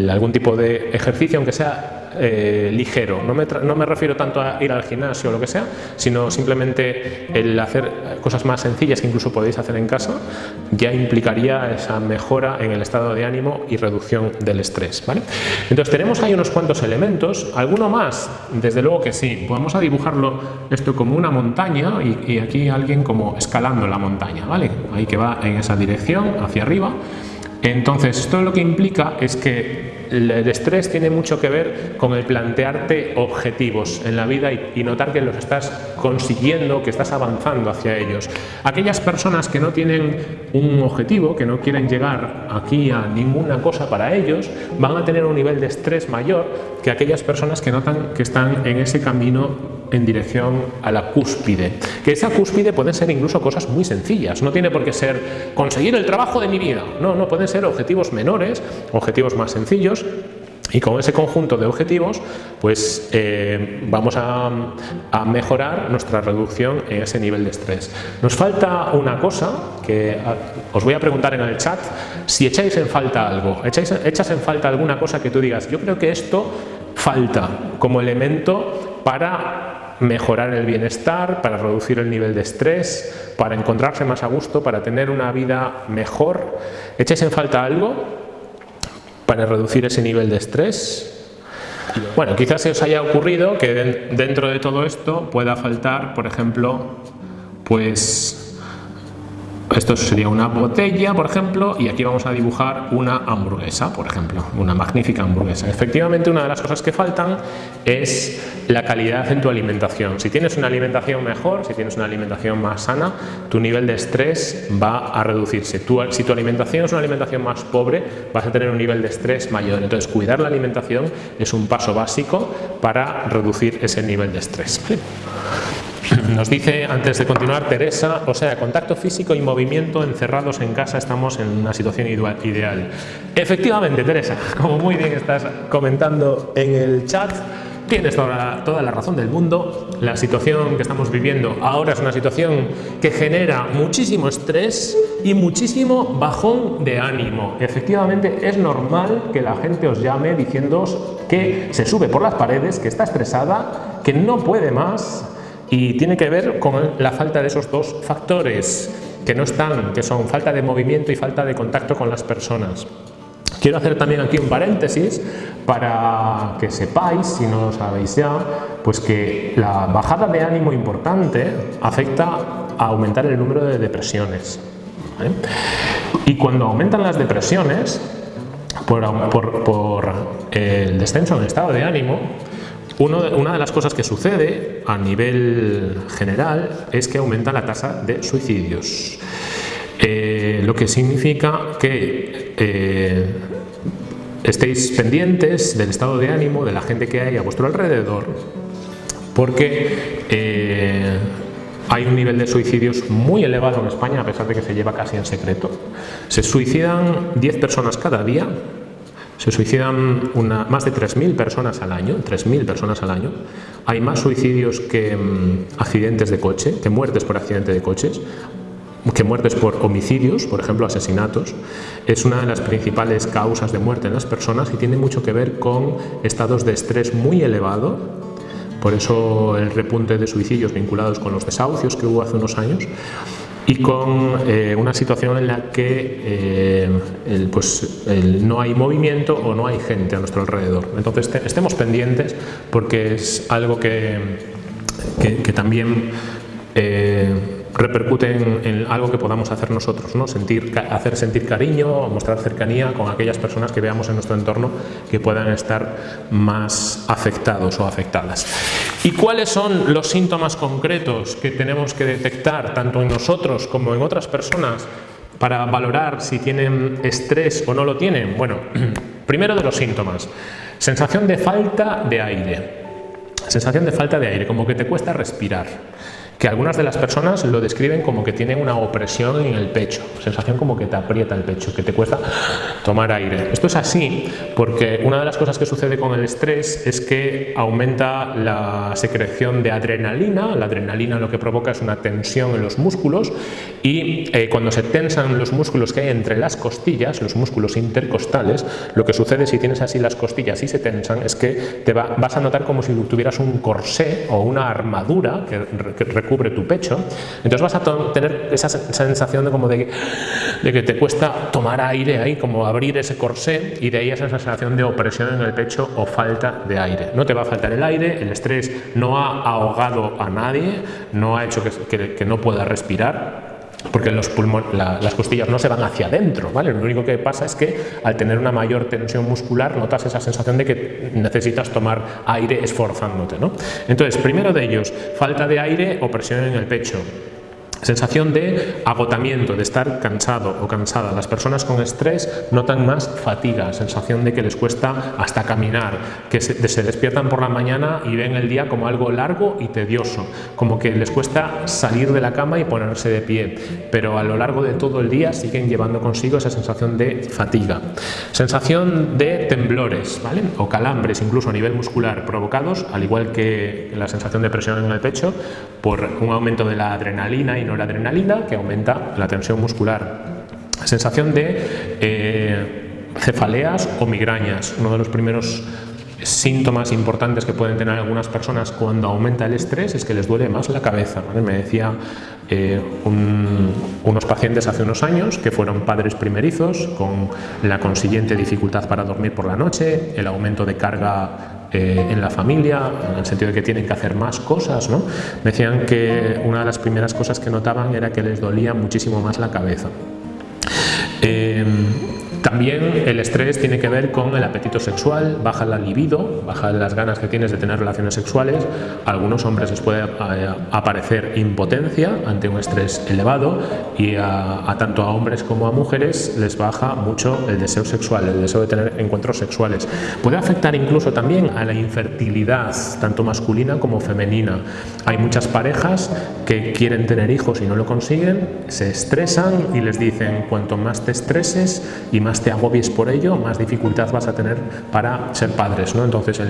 algún tipo de ejercicio, aunque sea eh, ligero. No me, no me, refiero tanto a ir al gimnasio o lo que sea, sino simplemente el hacer cosas más sencillas que incluso podéis hacer en casa, ya implicaría esa mejora en el estado de ánimo y reducción del estrés. ¿vale? Entonces tenemos ahí unos cuantos elementos, alguno más, desde luego que sí, vamos a dibujarlo esto como una montaña y, y aquí alguien como escalando la montaña, ¿vale? ahí que va en esa dirección, hacia arriba. Entonces, esto lo que implica es que el estrés tiene mucho que ver con el plantearte objetivos en la vida y, notar que los estás consiguiendo, que estás avanzando hacia ellos. Aquellas personas que no tienen un objetivo, que no quieren llegar aquí a ninguna cosa para ellos, van a tener un nivel de estrés mayor que aquellas personas que notan que están en ese camino en dirección a la cúspide. Que esa cúspide pueden ser incluso cosas muy sencillas, no tiene por qué ser conseguir el trabajo de mi vida, no, no, pueden ser objetivos menores, objetivos más sencillos, y con ese conjunto de objetivos, pues eh, vamos a, mejorar nuestra reducción en ese nivel de estrés. Nos falta una cosa que os voy a preguntar en el chat, si echáis en falta algo, echáis, echas en falta alguna cosa que tú digas, yo creo que esto falta como elemento para mejorar el bienestar, para reducir el nivel de estrés, para encontrarse más a gusto, para tener una vida mejor. ¿Echáis en falta algo para reducir ese nivel de estrés? Bueno, quizás se os haya ocurrido que dentro de todo esto pueda faltar, por ejemplo, pues esto sería una botella, por ejemplo, y aquí vamos a dibujar una hamburguesa, por ejemplo, una magnífica hamburguesa. Efectivamente, una de las cosas que faltan es la calidad en tu alimentación. Si tienes una alimentación mejor, si tienes una alimentación más sana, tu nivel de estrés va a reducirse. si tu alimentación es una alimentación más pobre, vas a tener un nivel de estrés mayor. Entonces, cuidar la alimentación es un paso básico para reducir ese nivel de estrés. Nos dice antes de continuar Teresa, o sea, contacto físico y movimiento encerrados en casa estamos en una situación ideal. Efectivamente, Teresa, como muy bien estás comentando en el chat, tienes toda, toda, la razón del mundo. La situación que estamos viviendo ahora es una situación que genera muchísimo estrés y muchísimo bajón de ánimo. Efectivamente, es normal que la gente os llame diciéndoos que se sube por las paredes, que está estresada, que no puede más, y tiene que ver con la falta de esos dos factores que no están, que son falta de movimiento y falta de contacto con las personas. Quiero hacer también aquí un paréntesis para que sepáis, si no lo sabéis ya, pues que la bajada de ánimo importante afecta a aumentar el número de depresiones. Y cuando aumentan las depresiones, por, por el descenso en el estado de ánimo, una de las cosas que sucede a nivel general es que aumenta la tasa de suicidios. Eh, lo que significa que eh, estéis pendientes del estado de ánimo de la gente que hay a vuestro alrededor porque eh, hay un nivel de suicidios muy elevado en España a pesar de que se lleva casi en secreto. Se suicidan 10 personas cada día, se suicidan más de 3.000 personas al año, 3.000 personas al año. Hay más suicidios que mm, accidentes de coche, que muertes por accidente de coches que muertes por homicidios, por ejemplo asesinatos, es una de las principales causas de muerte en las personas y tiene mucho que ver con estados de estrés muy elevado, por eso el repunte de suicidios vinculados con los desahucios que hubo hace unos años, y con eh, una situación en la que eh, pues, no hay movimiento o no hay gente a nuestro alrededor. Entonces estemos pendientes porque es algo que, que, también eh, repercute en, algo que podamos hacer nosotros, ¿no? sentir, hacer sentir cariño, mostrar cercanía con aquellas personas que veamos en nuestro entorno que puedan estar más afectados o afectadas. ¿Y cuáles son los síntomas concretos que tenemos que detectar tanto en nosotros como en otras personas para valorar si tienen estrés o no lo tienen? Bueno, primero de los síntomas, sensación de falta de aire. Sensación de falta de aire, como que te cuesta respirar que algunas de las personas lo describen como que tienen una opresión en el pecho, sensación como que te aprieta el pecho, que te cuesta tomar aire. Esto es así porque una de las cosas que sucede con el estrés es que aumenta la secreción de adrenalina, la adrenalina lo que provoca es una tensión en los músculos y eh, cuando se tensan los músculos que hay entre las costillas, los músculos intercostales, lo que sucede si tienes así las costillas y se tensan es que te vas a notar como si tuvieras un corsé o una armadura que, que cubre tu pecho, entonces vas a tener esa sensación de como de que, te cuesta tomar aire ahí, como abrir ese corsé y de ahí esa sensación de opresión en el pecho o falta de aire. No te va a faltar el aire, el estrés no ha ahogado a nadie, no ha hecho que no pueda respirar, porque los pulmones, las costillas no se van hacia adentro, ¿vale? Lo único que pasa es que al tener una mayor tensión muscular notas esa sensación de que necesitas tomar aire esforzándote, ¿no? Entonces, primero de ellos, falta de aire o presión en el pecho. Sensación de agotamiento, de estar cansado o cansada. Las personas con estrés notan más fatiga, sensación de que les cuesta hasta caminar, que se, despiertan por la mañana y ven el día como algo largo y tedioso, como que les cuesta salir de la cama y ponerse de pie, pero a lo largo de todo el día siguen llevando consigo esa sensación de fatiga. Sensación de temblores ¿vale? o calambres, incluso a nivel muscular, provocados, al igual que la sensación de presión en el pecho, por un aumento de la adrenalina y la adrenalina que aumenta la tensión muscular. Sensación de eh, cefaleas o migrañas, uno de los primeros síntomas importantes que pueden tener algunas personas cuando aumenta el estrés es que les duele más la cabeza. Me decía eh, unos pacientes hace unos años que fueron padres primerizos con la consiguiente dificultad para dormir por la noche, el aumento de carga eh, en la familia, en el sentido de que tienen que hacer más cosas. ¿no? Decían que una de las primeras cosas que notaban era que les dolía muchísimo más la cabeza. Eh, también el estrés tiene que ver con el apetito sexual, baja la libido, baja las ganas que tienes de tener relaciones sexuales. A algunos hombres les puede eh, aparecer impotencia ante un estrés elevado y a, tanto a hombres como a mujeres les baja mucho el deseo sexual, el deseo de tener encuentros sexuales. Puede afectar incluso también a la infertilidad, tanto masculina como femenina. Hay muchas parejas que quieren tener hijos y no lo consiguen, se estresan y les dicen cuanto más te estreses y más te agobies por ello, más dificultad vas a tener para ser padres. ¿no? Entonces,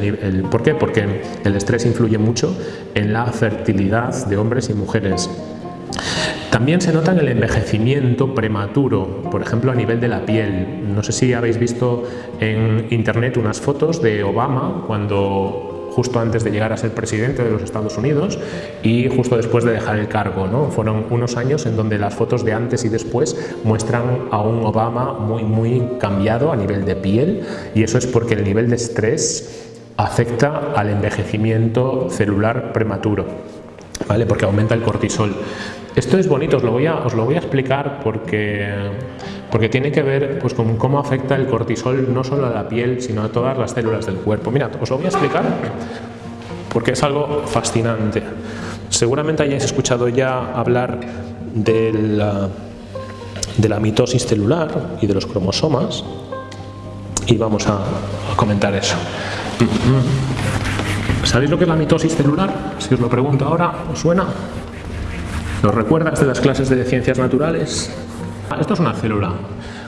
¿por qué? Porque el estrés influye mucho en la fertilidad de hombres y mujeres. También se nota en el envejecimiento prematuro, por ejemplo a nivel de la piel. No sé si habéis visto en internet unas fotos de Obama cuando justo antes de llegar a ser presidente de los Estados Unidos y justo después de dejar el cargo. ¿no? Fueron unos años en donde las fotos de antes y después muestran a un Obama muy, muy cambiado a nivel de piel y eso es porque el nivel de estrés afecta al envejecimiento celular prematuro, ¿vale? porque aumenta el cortisol. Esto es bonito, os lo voy a, os lo voy a explicar porque porque tiene que ver pues, con cómo afecta el cortisol no solo a la piel, sino a todas las células del cuerpo. Mirad, os lo voy a explicar porque es algo fascinante. Seguramente hayáis escuchado ya hablar de la, de la mitosis celular y de los cromosomas y vamos a, a comentar eso. ¿Sabéis lo que es la mitosis celular? Si os lo pregunto ahora, ¿os suena? ¿Lo recuerdas de las clases de ciencias naturales? Esto es una célula.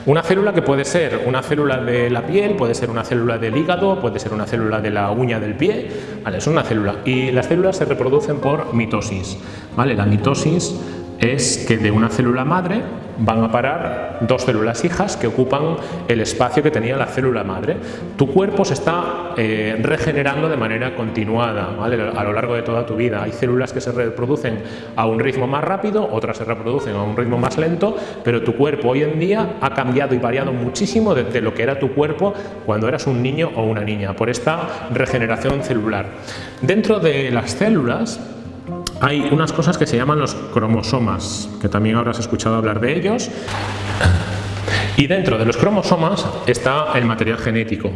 Una célula que puede ser una célula de la piel, puede ser una célula del hígado, puede ser una célula de la uña del pie, vale, es una célula. Y las células se reproducen por mitosis, ¿vale? La mitosis es que de una célula madre van a parar dos células hijas que ocupan el espacio que tenía la célula madre. Tu cuerpo se está eh, regenerando de manera continuada a lo largo de toda tu vida. Hay células que se reproducen a un ritmo más rápido, otras se reproducen a un ritmo más lento, pero tu cuerpo hoy en día ha cambiado y variado muchísimo desde lo que era tu cuerpo cuando eras un niño o una niña, por esta regeneración celular. Dentro de las células hay unas cosas que se llaman los cromosomas, que también habrás escuchado hablar de ellos. Y dentro de los cromosomas está el material genético.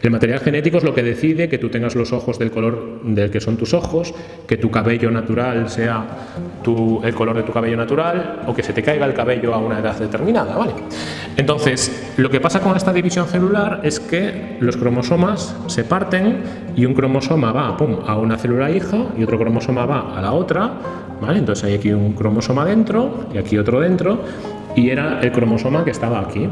El material genético es lo que decide que tú tengas los ojos del color del que son tus ojos, que tu cabello natural sea el color de tu cabello natural o que se te caiga el cabello a una edad determinada. ¿vale? Entonces, lo que pasa con esta división celular es que los cromosomas se parten y un cromosoma va a una célula hija y otro cromosoma va a la otra. ¿vale? Entonces hay aquí un cromosoma dentro y aquí otro dentro y era el cromosoma que estaba aquí.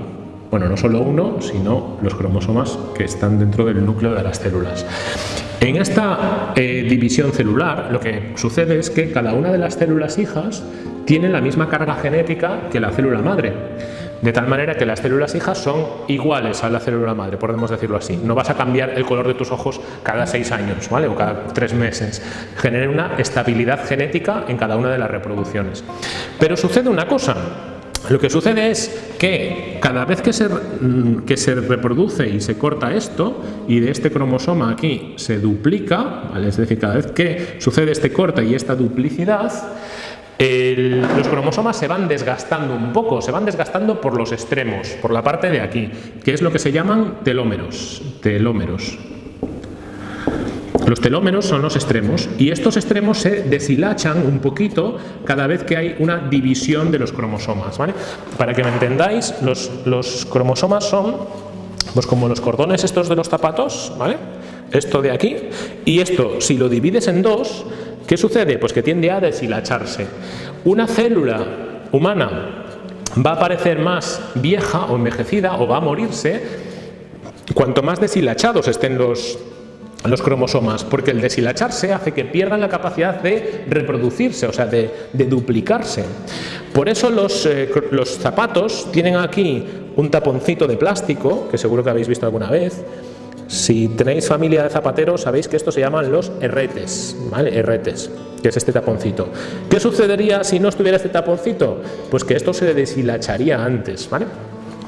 Bueno, no solo uno, sino los cromosomas que están dentro del núcleo de las células. En esta eh, división celular lo que sucede es que cada una de las células hijas tiene la misma carga genética que la célula madre. De tal manera que las células hijas son iguales a la célula madre, podemos decirlo así. No vas a cambiar el color de tus ojos cada seis años ¿vale? o cada tres meses. Genera una estabilidad genética en cada una de las reproducciones. Pero sucede una cosa, lo que sucede es que cada vez que se, mm, que se reproduce y se corta esto, y de este cromosoma aquí se duplica, es decir, cada vez que sucede este corte y esta duplicidad, los cromosomas se van desgastando un poco, se van desgastando por los extremos, por la parte de aquí, que es lo que se llaman telómeros. telómeros. Los telómeros son los extremos y estos extremos se deshilachan un poquito cada vez que hay una división de los cromosomas. Para que me entendáis, los, los cromosomas son pues como los cordones estos de los zapatos, ¿vale? esto de aquí, y esto si lo divides en dos, ¿qué sucede? Pues que tiende a deshilacharse. Una célula humana va a parecer más vieja o envejecida o va a morirse cuanto más deshilachados estén los, los cromosomas, porque el deshilacharse hace que pierdan la capacidad de reproducirse, o sea, de, duplicarse. Por eso los, eh, los zapatos tienen aquí un taponcito de plástico, que seguro que habéis visto alguna vez, si tenéis familia de zapateros, sabéis que esto se llaman los herretes, ¿vale? Herretes, que es este taponcito. ¿Qué sucedería si no estuviera este taponcito? Pues que esto se deshilacharía antes, ¿vale?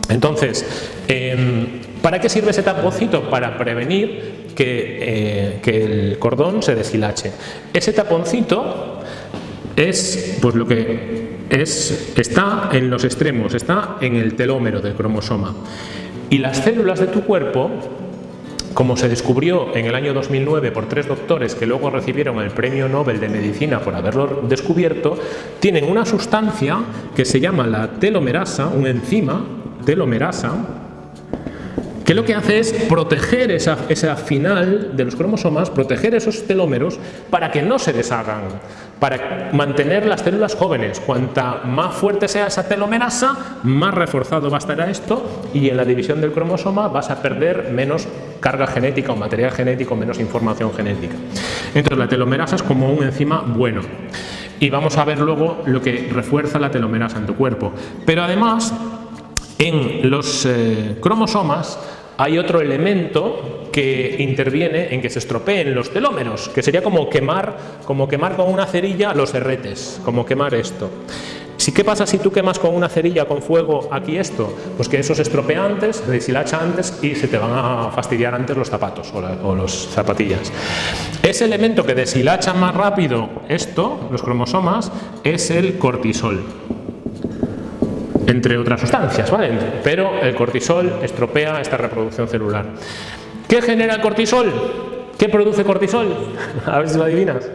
Entonces, em, ¿para qué sirve ese taponcito? Para prevenir eh, que, el cordón se deshilache. Ese taponcito es pues lo que es, está en los extremos, está en el telómero del cromosoma. Y las células de tu cuerpo, como se descubrió en el año 2009 por tres doctores que luego recibieron el premio Nobel de Medicina por haberlo descubierto, tienen una sustancia que se llama la telomerasa, un enzima, telomerasa, que lo que hace es proteger esa, esa final de los cromosomas, proteger esos telómeros para que no se deshagan, para mantener las células jóvenes. Cuanta más fuerte sea esa telomerasa, más reforzado va a estar esto y en la división del cromosoma vas a perder menos carga genética o material genético, menos información genética. Entonces la telomerasa es como un enzima bueno. Y vamos a ver luego lo que refuerza la telomerasa en tu cuerpo. Pero además, en los eh, cromosomas hay otro elemento que interviene en que se estropeen los telómeros, que sería como quemar, como quemar con una cerilla los herretes, como quemar esto. Si, ¿Qué pasa si tú quemas con una cerilla con fuego aquí esto? Pues que eso se estropea antes, se deshilacha antes y se te van a fastidiar antes los zapatos o, o los zapatillas. Ese elemento que deshilacha más rápido esto, los cromosomas, es el cortisol entre otras sustancias, ¿vale? Pero el cortisol estropea esta reproducción celular. ¿Qué genera el cortisol? ¿Qué produce cortisol? A ver si lo adivinas.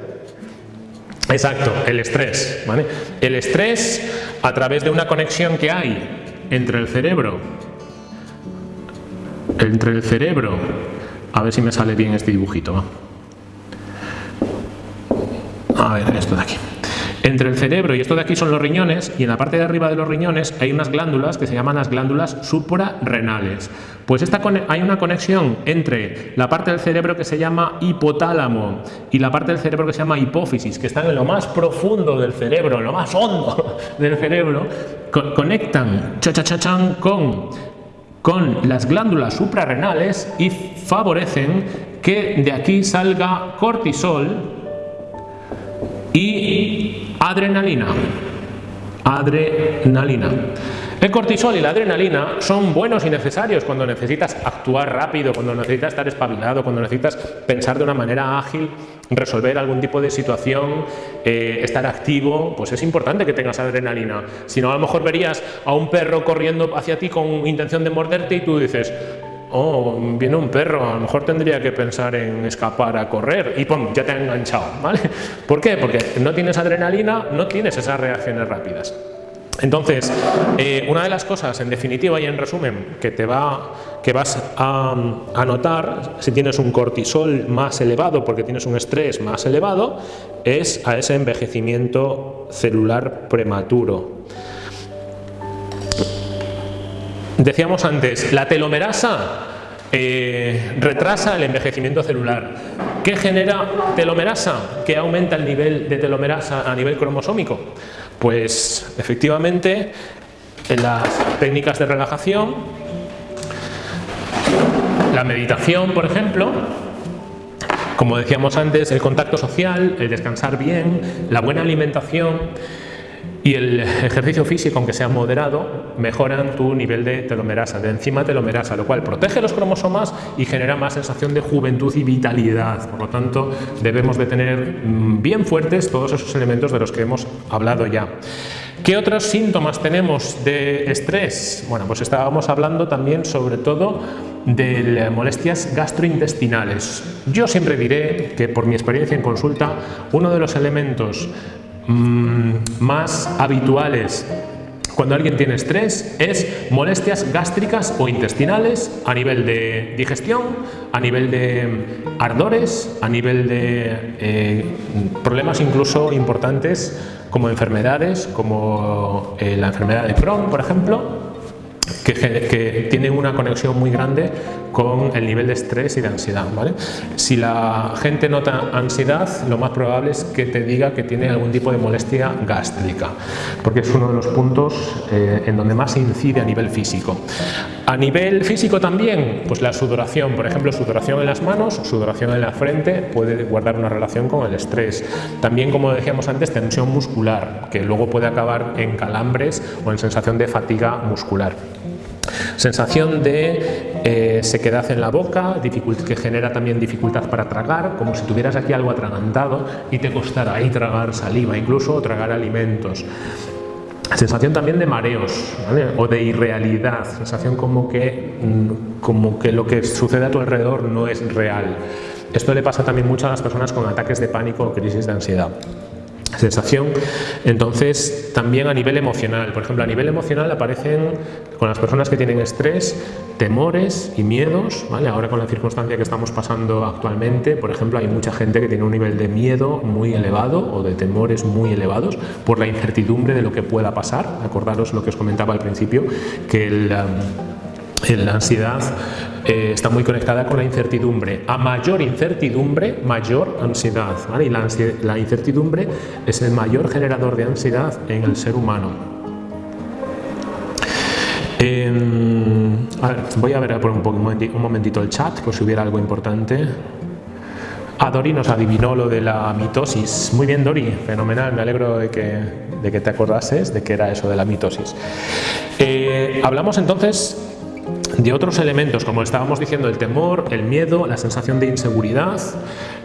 Exacto, el estrés. ¿vale? El estrés a través de una conexión que hay entre el cerebro, entre el cerebro, a ver si me sale bien este dibujito. A ver, esto de aquí entre el cerebro y esto de aquí son los riñones y en la parte de arriba de los riñones hay unas glándulas que se llaman las glándulas suprarrenales. Pues esta, hay una conexión entre la parte del cerebro que se llama hipotálamo y la parte del cerebro que se llama hipófisis, que están en lo más profundo del cerebro, en lo más hondo del cerebro, conectan cha -cha -cha con, con las glándulas suprarrenales y favorecen que de aquí salga cortisol y Adrenalina. Adrenalina. El cortisol y la adrenalina son buenos y necesarios cuando necesitas actuar rápido, cuando necesitas estar espabilado, cuando necesitas pensar de una manera ágil, resolver algún tipo de situación, eh, estar activo, pues es importante que tengas adrenalina. Si no, a lo mejor verías a un perro corriendo hacia ti con intención de morderte y tú dices, oh, viene un perro, a lo mejor tendría que pensar en escapar a correr y ¡pum! ya te ha enganchado, ¿vale? ¿Por qué? Porque no tienes adrenalina, no tienes esas reacciones rápidas. Entonces, eh, una de las cosas, en definitiva y en resumen, que, te va, que vas a, a, notar si tienes un cortisol más elevado porque tienes un estrés más elevado, es a ese envejecimiento celular prematuro. Decíamos antes, la telomerasa eh, retrasa el envejecimiento celular. ¿Qué genera telomerasa? ¿Qué aumenta el nivel de telomerasa a nivel cromosómico? Pues efectivamente en las técnicas de relajación, la meditación por ejemplo, como decíamos antes, el contacto social, el descansar bien, la buena alimentación, y el ejercicio físico, aunque sea moderado, mejoran tu nivel de telomerasa, de enzima telomerasa, lo cual protege los cromosomas y genera más sensación de juventud y vitalidad. Por lo tanto, debemos de tener mm, bien fuertes todos esos elementos de los que hemos hablado ya. ¿Qué otros síntomas tenemos de estrés? Bueno, pues estábamos hablando también sobre todo de molestias gastrointestinales. Yo siempre diré que por mi experiencia en consulta, uno de los elementos Mm, más habituales cuando alguien tiene estrés es molestias gástricas o intestinales a nivel de digestión, a nivel de ardores, a nivel de eh, problemas incluso importantes como enfermedades, como eh, la enfermedad de Crohn, por ejemplo, que, que, tiene una conexión muy grande con el nivel de estrés y de ansiedad. ¿vale? Si la gente nota ansiedad, lo más probable es que te diga que tiene algún tipo de molestia gástrica, porque es uno de los puntos eh, en donde más incide a nivel físico. A nivel físico también, pues la sudoración, por ejemplo, sudoración en las manos, sudoración en la frente, puede guardar una relación con el estrés. También, como decíamos antes, tensión muscular, que luego puede acabar en calambres o en sensación de fatiga muscular. Sensación de eh, sequedad en la boca, que genera también dificultad para tragar, como si tuvieras aquí algo atragantado y te costara ahí tragar saliva, incluso tragar alimentos. Sensación también de mareos o de irrealidad, sensación como que, mm, como que lo que sucede a tu alrededor no es real. Esto le pasa también mucho a las personas con ataques de pánico o crisis de ansiedad sensación. Entonces, también a nivel emocional, por ejemplo, a nivel emocional aparecen con las personas que tienen estrés, temores y miedos, ¿vale? Ahora con la circunstancia que estamos pasando actualmente, por ejemplo, hay mucha gente que tiene un nivel de miedo muy elevado o de temores muy elevados por la incertidumbre de lo que pueda pasar. Acordaros lo que os comentaba al principio, que el, um, la ansiedad eh, está muy conectada con la incertidumbre. A mayor incertidumbre, mayor ansiedad. Y la, incertidumbre es el mayor generador de ansiedad en el ser humano. Em, voy a ver por un, un, momentito el chat, por si hubiera algo importante. A Dori nos adivinó lo de la mitosis. Muy bien, Dori, fenomenal. Me alegro de que, de que te acordases de que era eso de la mitosis. Eh, hablamos entonces de otros elementos, como estábamos diciendo, el temor, el miedo, la sensación de inseguridad,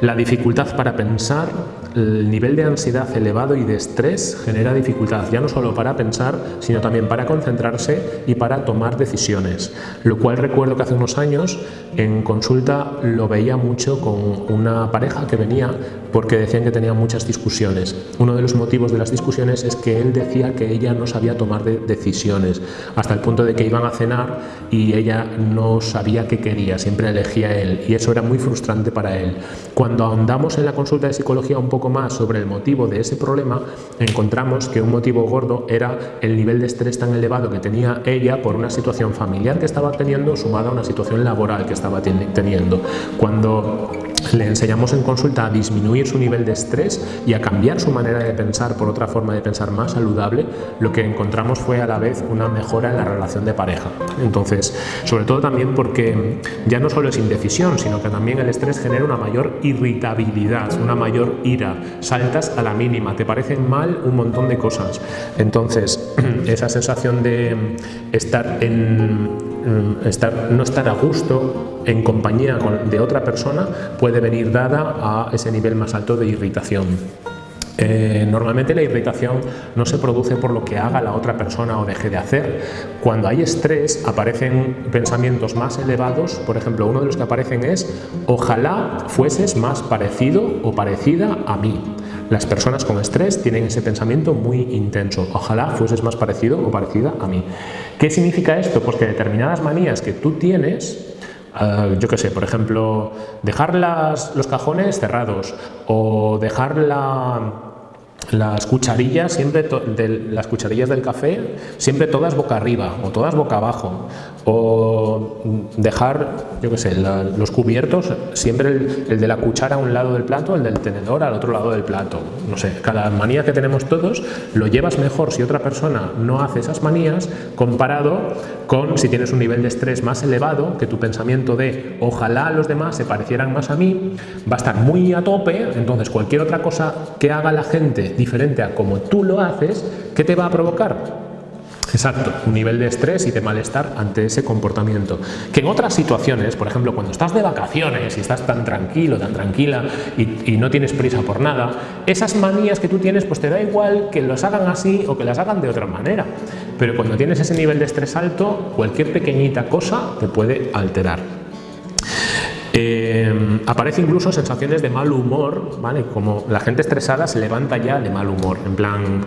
la dificultad para pensar, el nivel de ansiedad elevado y de estrés genera dificultad, ya no solo para pensar, sino también para concentrarse y para tomar decisiones. Lo cual recuerdo que hace unos años en consulta lo veía mucho con una pareja que venía porque decían que tenían muchas discusiones. Uno de los motivos de las discusiones es que él decía que ella no sabía tomar decisiones, hasta el punto de que iban a cenar y ella no sabía qué quería, siempre elegía él y eso era muy frustrante para él. Cuando ahondamos en la consulta de psicología un poco más sobre el motivo de ese problema, encontramos que un motivo gordo era el nivel de estrés tan elevado que tenía ella por una situación familiar que estaba teniendo sumada a una situación laboral que estaba teniendo. Cuando le enseñamos en consulta a disminuir su nivel de estrés y a cambiar su manera de pensar por otra forma de pensar más saludable, lo que encontramos fue a la vez una mejora en la relación de pareja. Entonces, sobre todo también porque ya no solo es indecisión, sino que también el estrés genera una mayor irritabilidad, una mayor ira, saltas a la mínima, te parecen mal un montón de cosas. Entonces, esa sensación de estar en Mm, estar, no estar a gusto en compañía de otra persona puede venir dada a ese nivel más alto de irritación. Eh, normalmente la irritación no se produce por lo que haga la otra persona o deje de hacer. Cuando hay estrés aparecen pensamientos más elevados, por ejemplo uno de los que aparecen es ojalá fueses más parecido o parecida a mí. Las personas con estrés tienen ese pensamiento muy intenso. Ojalá fueses más parecido o parecida a mí. ¿Qué significa esto? Pues que determinadas manías que tú tienes, eh, yo qué sé, por ejemplo, dejar los cajones cerrados o dejar la, las cucharillas siempre de, las cucharillas del café siempre todas boca arriba o todas boca abajo o dejar yo qué sé los cubiertos siempre el, de la cuchara a un lado del plato el del tenedor al otro lado del plato no sé cada manía que tenemos todos lo llevas mejor si otra persona no hace esas manías comparado con si tienes un nivel de estrés más elevado que tu pensamiento de ojalá los demás se parecieran más a mí va a estar muy a tope entonces cualquier otra cosa que haga la gente diferente a como tú lo haces, ¿qué te va a provocar? Exacto, un nivel de estrés y de malestar ante ese comportamiento. Que en otras situaciones, por ejemplo, cuando estás de vacaciones y estás tan tranquilo, tan tranquila y, no tienes prisa por nada, esas manías que tú tienes, pues te da igual que los hagan así o que las hagan de otra manera. Pero cuando tienes ese nivel de estrés alto, cualquier pequeñita cosa te puede alterar. Eh, aparece incluso sensaciones de mal humor, ¿vale? Como la gente estresada se levanta ya de mal humor, en plan,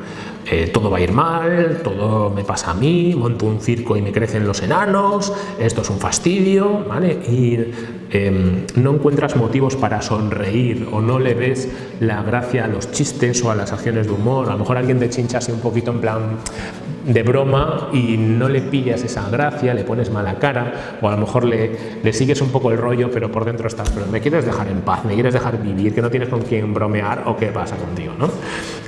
eh, todo va a ir mal, todo me pasa a mí, monto un circo y me crecen los enanos, esto es un fastidio, ¿vale? Y em, no encuentras motivos para sonreír o no le ves la gracia a los chistes o a las acciones de humor, a lo mejor alguien te chincha así un poquito en plan de broma y no le pillas esa gracia, le pones mala cara o a lo mejor le, sigues un poco el rollo pero por dentro estás, pero me quieres dejar en paz, me quieres dejar vivir, que no tienes con quién bromear o qué pasa contigo, ¿no?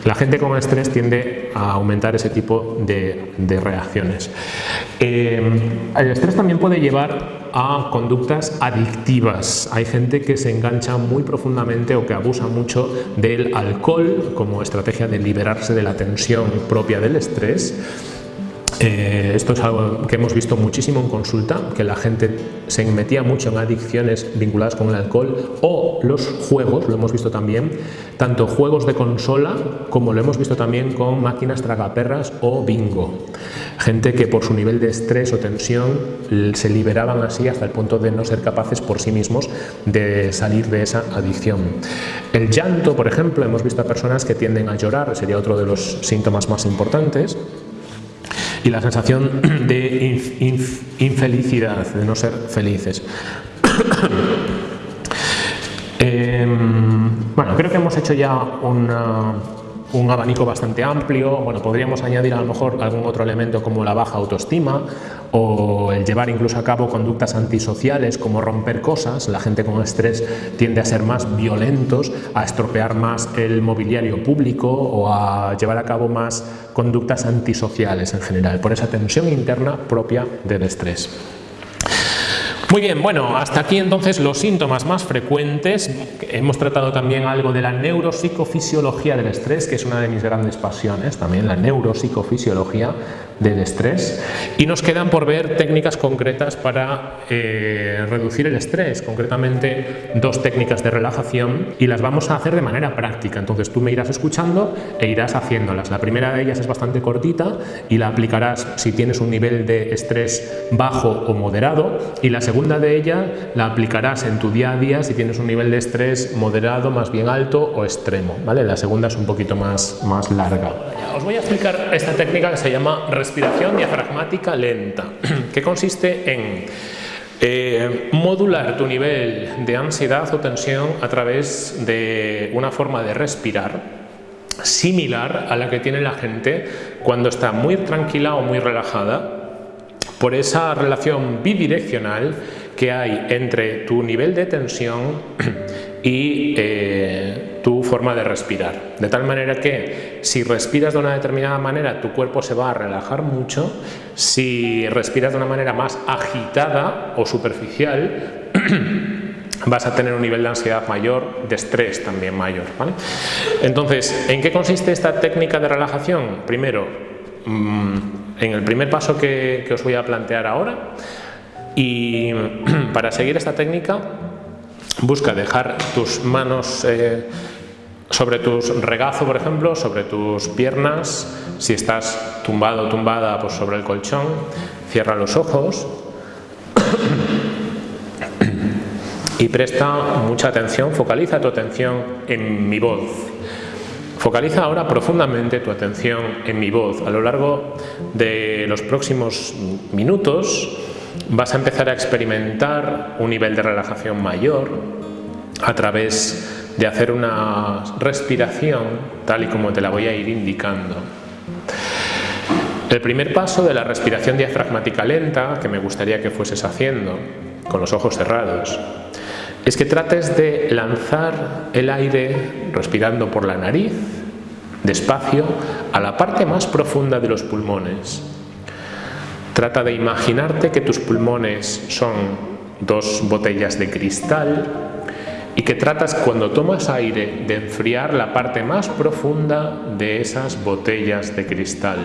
La gente con estrés tiende a aumentar ese tipo de, reacciones. Eh, el estrés también puede llevar a conductas adictivas. Hay gente que se engancha muy profundamente o que abusa mucho del alcohol como estrategia de liberarse de la tensión propia del estrés eh, esto es algo que hemos visto muchísimo en consulta, que la gente se metía mucho en adicciones vinculadas con el alcohol o los juegos, lo hemos visto también, tanto juegos de consola como lo hemos visto también con máquinas tragaperras o bingo. Gente que por su nivel de estrés o tensión se liberaban así hasta el punto de no ser capaces por sí mismos de salir de esa adicción. El llanto, por ejemplo, hemos visto a personas que tienden a llorar, sería otro de los síntomas más importantes y la sensación de infelicidad, de no ser felices. Em, bueno, creo que hemos hecho ya una, un abanico bastante amplio, bueno, podríamos añadir a lo mejor algún otro elemento como la baja autoestima o el llevar incluso a cabo conductas antisociales como romper cosas, la gente con estrés tiende a ser más violentos, a estropear más el mobiliario público o a llevar a cabo más conductas antisociales en general, por esa tensión interna propia del estrés. Muy bien, bueno, hasta aquí entonces los síntomas más frecuentes. Hemos tratado también algo de la neuropsicofisiología del estrés, que es una de mis grandes pasiones, también la neuropsicofisiología del estrés y nos quedan por ver técnicas concretas para eh, reducir el estrés, concretamente dos técnicas de relajación y las vamos a hacer de manera práctica, entonces tú me irás escuchando e irás haciéndolas. La primera de ellas es bastante cortita y la aplicarás si tienes un nivel de estrés bajo o moderado y la segunda de ella la aplicarás en tu día a día si tienes un nivel de estrés moderado, más bien alto o extremo. ¿vale? La segunda es un poquito más, más larga. Os voy a explicar esta técnica que se llama respiración diafragmática lenta, que consiste en eh, modular tu nivel de ansiedad o tensión a través de una forma de respirar similar a la que tiene la gente cuando está muy tranquila o muy relajada por esa relación bidireccional que hay entre tu nivel de tensión y eh, tu forma de respirar. De tal manera que si respiras de una determinada manera tu cuerpo se va a relajar mucho, si respiras de una manera más agitada o superficial vas a tener un nivel de ansiedad mayor, de estrés también mayor. Entonces, ¿en qué consiste esta técnica de relajación? Primero, mm, en el primer paso que os voy a plantear ahora, y para seguir esta técnica, busca dejar tus manos eh, sobre tus regazo, por ejemplo, sobre tus piernas. Si estás tumbado o tumbada, pues sobre el colchón. Cierra los ojos. y presta mucha atención, focaliza tu atención en mi voz. Focaliza ahora profundamente tu atención en mi voz. A lo largo de los próximos minutos vas a empezar a experimentar un nivel de relajación mayor a través de hacer una respiración tal y como te la voy a ir indicando. El primer paso de la respiración diafragmática lenta, que me gustaría que fueses haciendo con los ojos cerrados, es que trates de lanzar el aire respirando por la nariz, despacio, a la parte más profunda de los pulmones. Trata de imaginarte que tus pulmones son dos botellas de cristal y que tratas cuando tomas aire de enfriar la parte más profunda de esas botellas de cristal.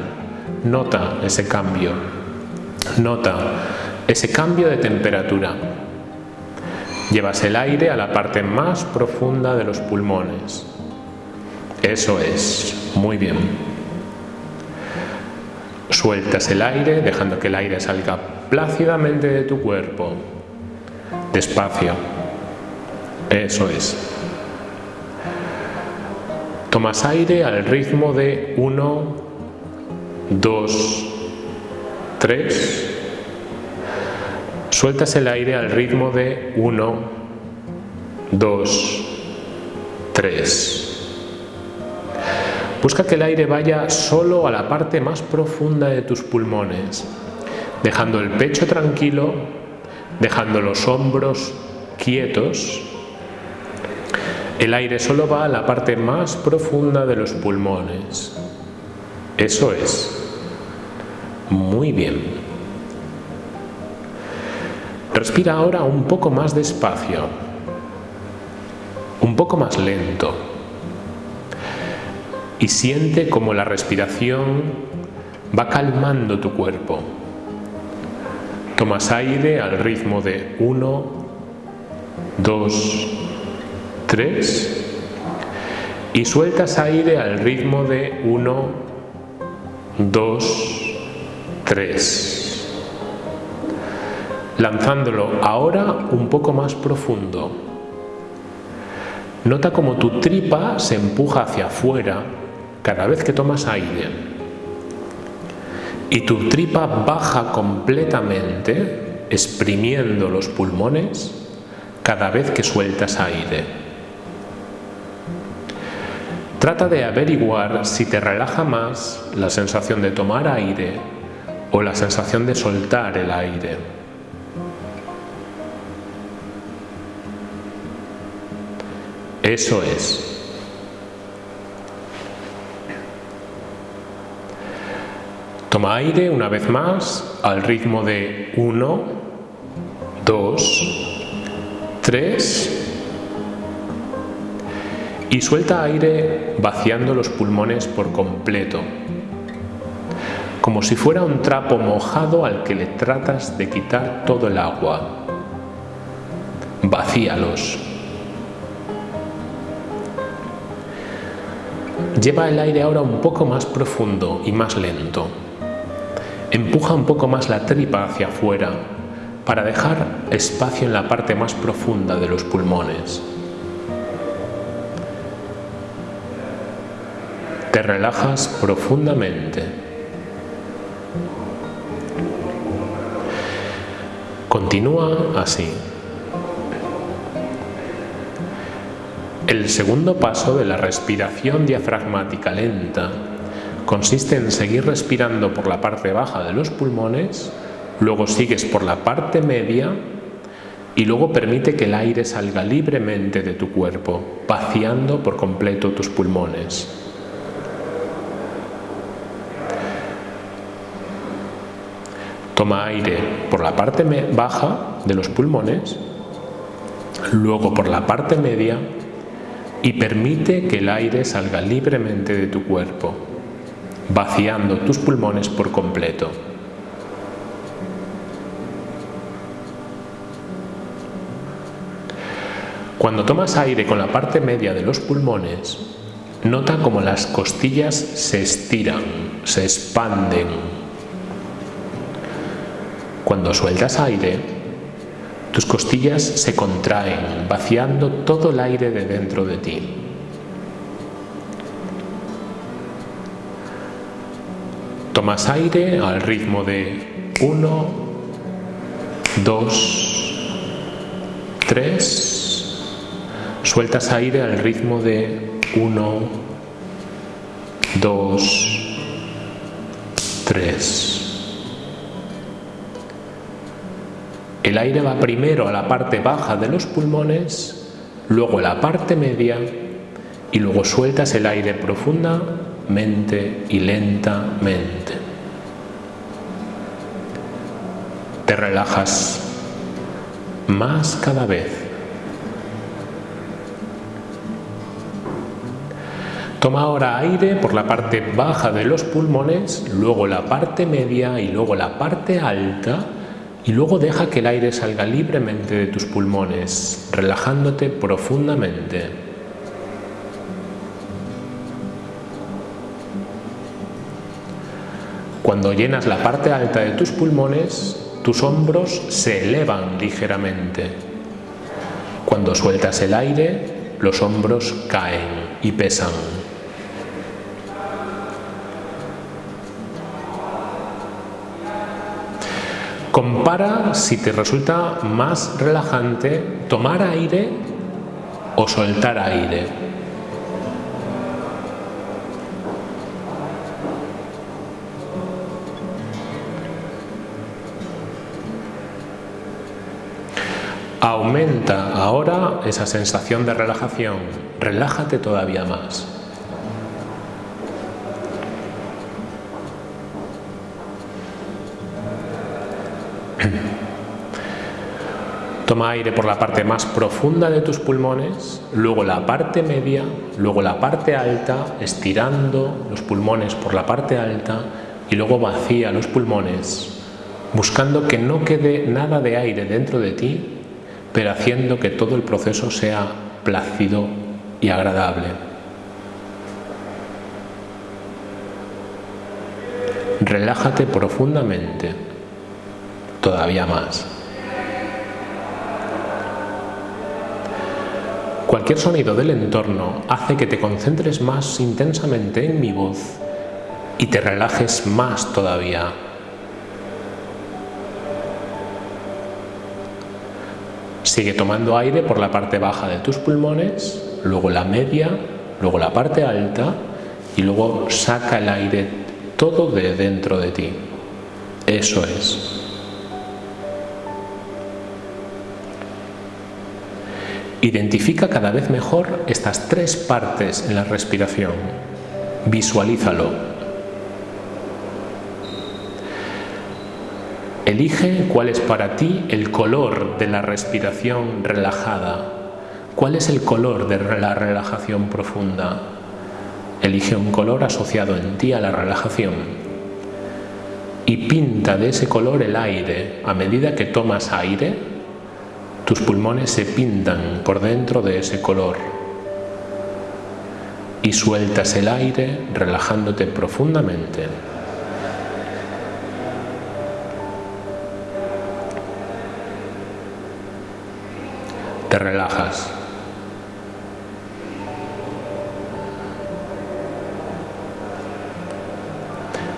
Nota ese cambio, nota ese cambio de temperatura. Llevas el aire a la parte más profunda de los pulmones. Eso es, muy bien. Sueltas el aire, dejando que el aire salga plácidamente de tu cuerpo. Despacio. Eso es. Tomas aire al ritmo de 1, 2, 3. Sueltas el aire al ritmo de 1, 2, 3. Busca que el aire vaya solo a la parte más profunda de tus pulmones, dejando el pecho tranquilo, dejando los hombros quietos. El aire solo va a la parte más profunda de los pulmones. Eso es. Muy bien. Respira ahora un poco más despacio, un poco más lento y siente como la respiración va calmando tu cuerpo. Tomas aire al ritmo de 1, 2, 3 y sueltas aire al ritmo de 1, 2, 3 lanzándolo ahora un poco más profundo. Nota como tu tripa se empuja hacia afuera cada vez que tomas aire y tu tripa baja completamente exprimiendo los pulmones cada vez que sueltas aire. Trata de averiguar si te relaja más la sensación de tomar aire o la sensación de soltar el aire. Eso es. Toma aire una vez más al ritmo de 1, 2, 3 y suelta aire vaciando los pulmones por completo. como si fuera un trapo mojado al que le tratas de quitar todo el agua. Vacíalos. Lleva el aire ahora un poco más profundo y más lento. Empuja un poco más la tripa hacia afuera para dejar espacio en la parte más profunda de los pulmones. Te relajas profundamente. Continúa así. El segundo paso de la respiración diafragmática lenta consiste en seguir respirando por la parte baja de los pulmones, luego sigues por la parte media y luego permite que el aire salga libremente de tu cuerpo, vaciando por completo tus pulmones. Toma aire por la parte baja de los pulmones, luego por la parte media y permite que el aire salga libremente de tu cuerpo, vaciando tus pulmones por completo. Cuando tomas aire con la parte media de los pulmones, nota como las costillas se estiran, se expanden. Cuando sueltas aire, tus costillas se contraen, vaciando todo el aire de dentro de ti. Tomas aire al ritmo de 1, 2, 3. Sueltas aire al ritmo de 1, 2, 3. El aire va primero a la parte baja de los pulmones, luego a la parte media y luego sueltas el aire profundamente y lentamente. Te relajas más cada vez. Toma ahora aire por la parte baja de los pulmones, luego la parte media y luego la parte alta y luego deja que el aire salga libremente de tus pulmones, relajándote profundamente. Cuando llenas la parte alta de tus pulmones, tus hombros se elevan ligeramente. Cuando sueltas el aire, los hombros caen y pesan. Compara si te resulta más relajante tomar aire o soltar aire. Aumenta ahora esa sensación de relajación, relájate todavía más. Toma aire por la parte más profunda de tus pulmones, luego la parte media, luego la parte alta, estirando los pulmones por la parte alta y luego vacía los pulmones, buscando que no quede nada de aire dentro de ti, haciendo que todo el proceso sea plácido y agradable. Relájate profundamente, todavía más. Cualquier sonido del entorno hace que te concentres más intensamente en mi voz y te relajes más todavía. Sigue tomando aire por la parte baja de tus pulmones, luego la media, luego la parte alta y luego saca el aire todo de dentro de ti. Eso es. Identifica cada vez mejor estas tres partes en la respiración. Visualízalo. Elige cuál es para ti el color de la respiración relajada. ¿Cuál es el color de la relajación profunda? Elige un color asociado en ti a la relajación. y pinta de ese color el aire. A medida que tomas aire, tus pulmones se pintan por dentro de ese color y sueltas el aire relajándote profundamente. Te relajas.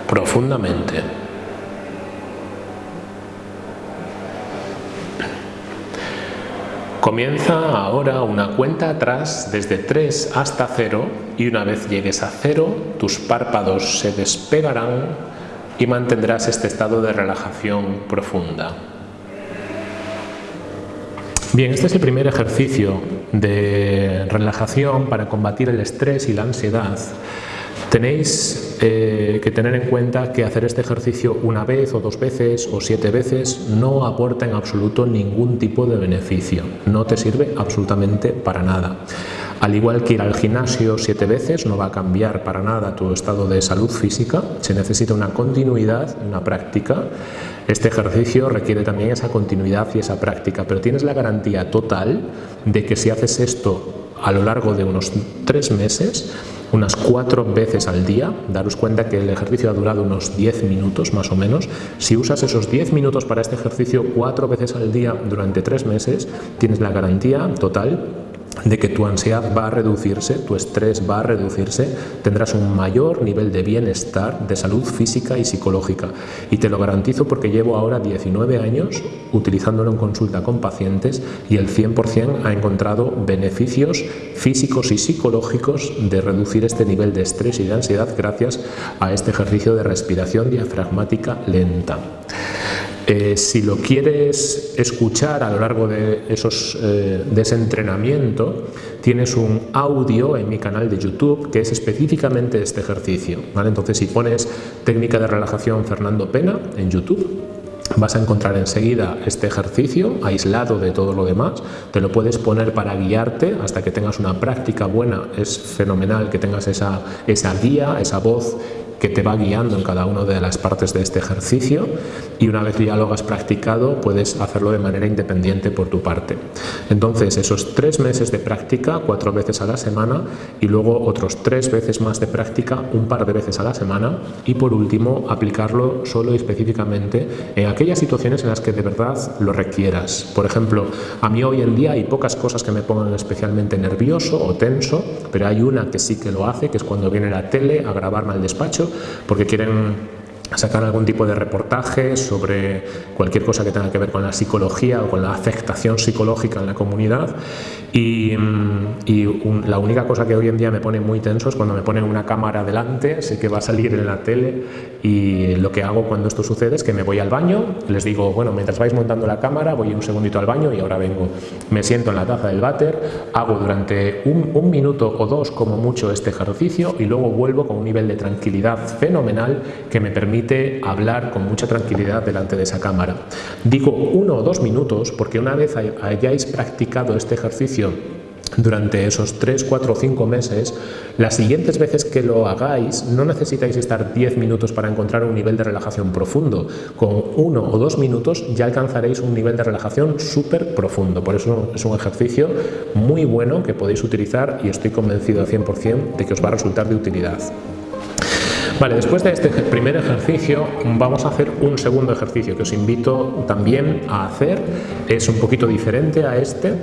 Profundamente. Comienza ahora una cuenta atrás desde 3 hasta 0 y una vez llegues a 0 tus párpados se despegarán y mantendrás este estado de relajación profunda. Bien, este es el primer ejercicio de relajación para combatir el estrés y la ansiedad. Tenéis eh, que tener en cuenta que hacer este ejercicio una vez o dos veces o siete veces no aporta en absoluto ningún tipo de beneficio, no te sirve absolutamente para nada. Al igual que ir al gimnasio siete veces no va a cambiar para nada tu estado de salud física, se necesita una continuidad, una práctica. Este ejercicio requiere también esa continuidad y esa práctica, pero tienes la garantía total de que si haces esto a lo largo de unos tres meses, unas cuatro veces al día, daros cuenta que el ejercicio ha durado unos 10 minutos más o menos, si usas esos 10 minutos para este ejercicio cuatro veces al día durante tres meses, tienes la garantía total de que tu ansiedad va a reducirse, tu estrés va a reducirse, tendrás un mayor nivel de bienestar, de salud física y psicológica. Y te lo garantizo porque llevo ahora 19 años utilizándolo en consulta con pacientes y el 100% ha encontrado beneficios físicos y psicológicos de reducir este nivel de estrés y de ansiedad gracias a este ejercicio de respiración diafragmática lenta. Eh, si lo quieres escuchar a lo largo de, esos, eh, de ese entrenamiento, tienes un audio en mi canal de YouTube que es específicamente este ejercicio. ¿vale? Entonces, si pones técnica de relajación Fernando Pena en YouTube, vas a encontrar enseguida este ejercicio aislado de todo lo demás, te lo puedes poner para guiarte hasta que tengas una práctica buena, es fenomenal que tengas esa, esa guía, esa voz que te va guiando en cada una de las partes de este ejercicio y una vez ya lo has practicado puedes hacerlo de manera independiente por tu parte. Entonces esos tres meses de práctica, cuatro veces a la semana y luego otros tres veces más de práctica, un par de veces a la semana y por último aplicarlo solo y específicamente en aquellas situaciones en las que de verdad lo requieras. Por ejemplo, a mí hoy en día hay pocas cosas que me pongan especialmente nervioso o tenso, pero hay una que sí que lo hace, que es cuando viene la tele a grabarme al despacho porque quieren sacar algún tipo de reportaje sobre cualquier cosa que tenga que ver con la psicología o con la afectación psicológica en la comunidad. Y, mm, la única cosa que hoy en día me pone muy tenso es cuando me ponen una cámara delante, sé que va a salir en la tele y lo que hago cuando esto sucede es que me voy al baño, les digo, bueno, mientras vais montando la cámara voy un segundito al baño y ahora vengo, me siento en la taza del váter, hago durante un, un minuto o dos como mucho este ejercicio y luego vuelvo con un nivel de tranquilidad fenomenal que me permite hablar con mucha tranquilidad delante de esa cámara. Digo uno o dos minutos porque una vez hayáis practicado este ejercicio durante esos 3, 4 o 5 meses, las siguientes veces que lo hagáis no necesitáis estar 10 minutos para encontrar un nivel de relajación profundo. Con uno o dos minutos ya alcanzaréis un nivel de relajación súper profundo. Por eso es un ejercicio muy bueno que podéis utilizar y estoy convencido al 100% de que os va a resultar de utilidad. Vale, después de este primer ejercicio vamos a hacer un segundo ejercicio que os invito también a hacer. Es un poquito diferente a este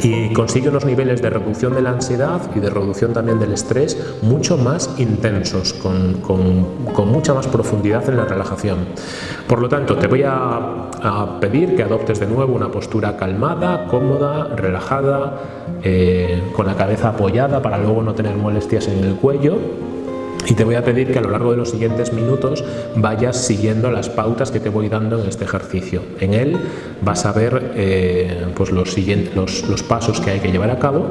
y consigue unos niveles de reducción de la ansiedad y de reducción también del estrés mucho más intensos, con, mucha más profundidad en la relajación. Por lo tanto, te voy a, pedir que adoptes de nuevo una postura calmada, cómoda, relajada, eh, con la cabeza apoyada para luego no tener molestias en el cuello y te voy a pedir que a lo largo de los siguientes minutos vayas siguiendo las pautas que te voy dando en este ejercicio. En él vas a ver eh, pues los, siguientes, los, pasos que hay que llevar a cabo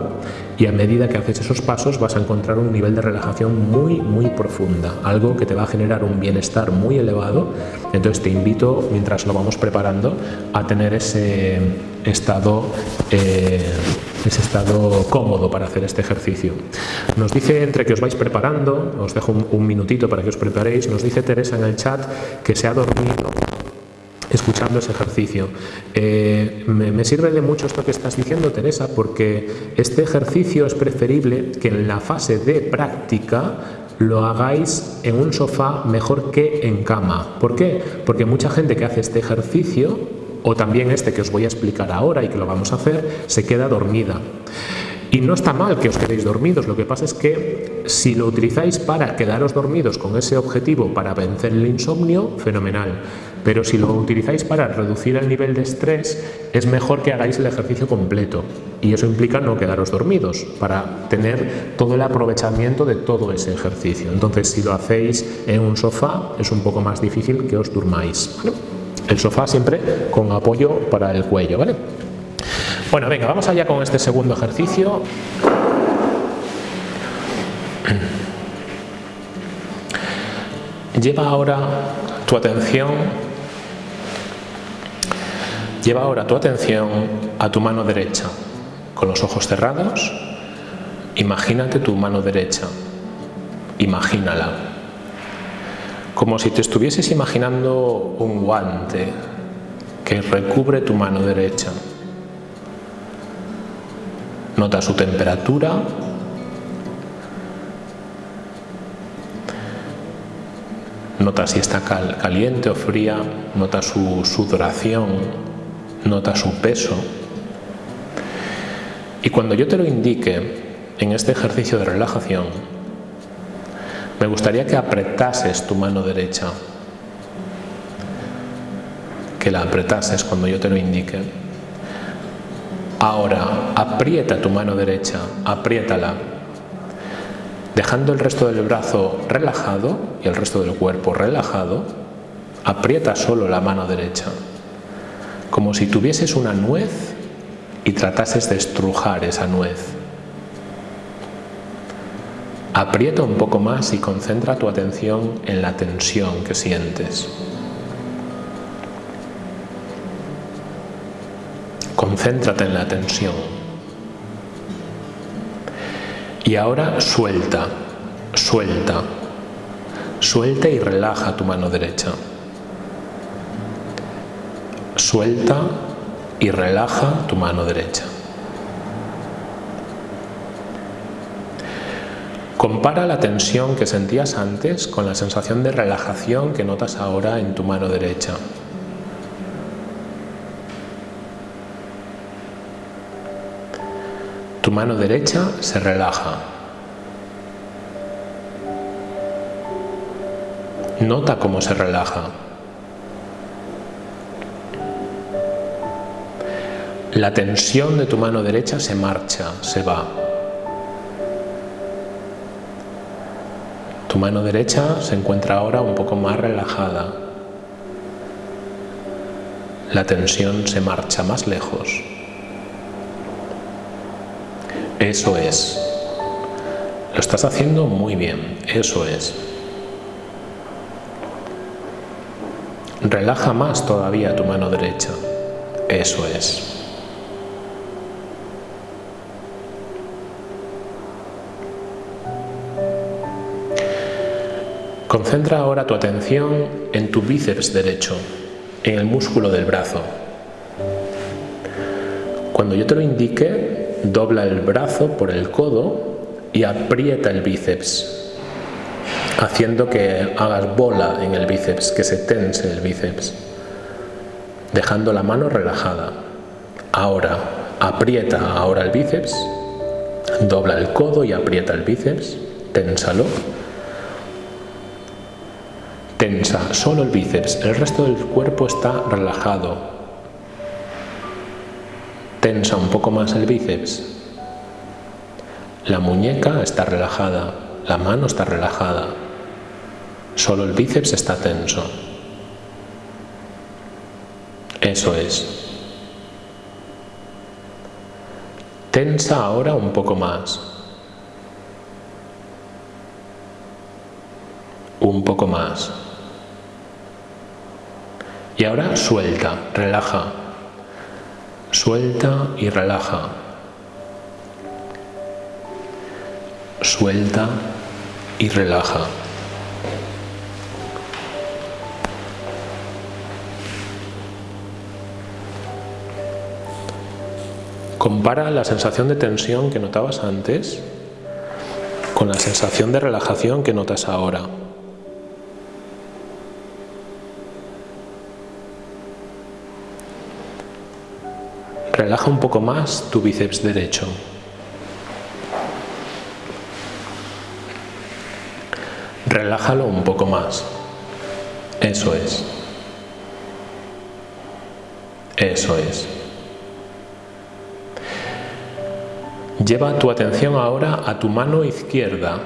y a medida que haces esos pasos vas a encontrar un nivel de relajación muy muy profunda, algo que te va a generar un bienestar muy elevado. Entonces te invito, mientras lo vamos preparando, a tener ese estado eh, ese estado cómodo para hacer este ejercicio. Nos dice, entre que os vais preparando, os dejo un, minutito para que os preparéis, nos dice Teresa en el chat que se ha dormido escuchando ese ejercicio. Eh, me, sirve de mucho esto que estás diciendo, Teresa, porque este ejercicio es preferible que en la fase de práctica lo hagáis en un sofá mejor que en cama. ¿Por qué? Porque mucha gente que hace este ejercicio, o también este que os voy a explicar ahora y que lo vamos a hacer, se queda dormida. Y no está mal que os quedéis dormidos, lo que pasa es que si lo utilizáis para quedaros dormidos con ese objetivo para vencer el insomnio, fenomenal. Pero si lo utilizáis para reducir el nivel de estrés, es mejor que hagáis el ejercicio completo. Y eso implica no quedaros dormidos, para tener todo el aprovechamiento de todo ese ejercicio. Entonces, si lo hacéis en un sofá, es un poco más difícil que os durmáis. El sofá siempre con apoyo para el cuello, ¿vale? Bueno, venga, vamos allá con este segundo ejercicio. Lleva ahora tu atención Lleva ahora tu atención a tu mano derecha. Con los ojos cerrados, imagínate tu mano derecha. Imagínala. Como si te estuvieses imaginando un guante que recubre tu mano derecha. Nota su temperatura. Nota si está caliente o fría. Nota su sudoración. Nota su peso. Y cuando yo te lo indique en este ejercicio de relajación, me gustaría que apretases tu mano derecha. Que la apretases cuando yo te lo indique. Ahora, aprieta tu mano derecha, apriétala, dejando el resto del brazo relajado y el resto del cuerpo relajado, aprieta solo la mano derecha, como si tuvieses una nuez y tratases de estrujar esa nuez. Aprieta un poco más y concentra tu atención en la tensión que sientes. Concéntrate en la tensión. Y ahora suelta, suelta, suelta y relaja tu mano derecha. Suelta y relaja tu mano derecha. Compara la tensión que sentías antes con la sensación de relajación que notas ahora en tu mano derecha. Tu mano derecha se relaja. Nota cómo se relaja. La tensión de tu mano derecha se marcha, se va. Tu mano derecha se encuentra ahora un poco más relajada. La tensión se marcha más lejos. Eso es. Lo estás haciendo muy bien. Eso es. Relaja más todavía tu mano derecha. Eso es. Concentra ahora tu atención en tu bíceps derecho, en el músculo del brazo. Cuando yo te lo indique, dobla el brazo por el codo y aprieta el bíceps, haciendo que hagas bola en el bíceps, que se tense el bíceps, dejando la mano relajada. Ahora, aprieta ahora el bíceps, dobla el codo y aprieta el bíceps, ténsalo. Tensa solo el bíceps, el resto del cuerpo está relajado, Tensa un poco más el bíceps. La muñeca está relajada, la mano está relajada. Solo el bíceps está tenso. Eso es. Tensa ahora un poco más. Un poco más. Y ahora suelta, relaja. Suelta y relaja. Suelta y relaja. Compara la sensación de tensión que notabas antes con la sensación de relajación que notas ahora. Relaja un poco más tu bíceps derecho. Relájalo un poco más. Eso es. Eso es. Lleva tu atención ahora a tu mano izquierda.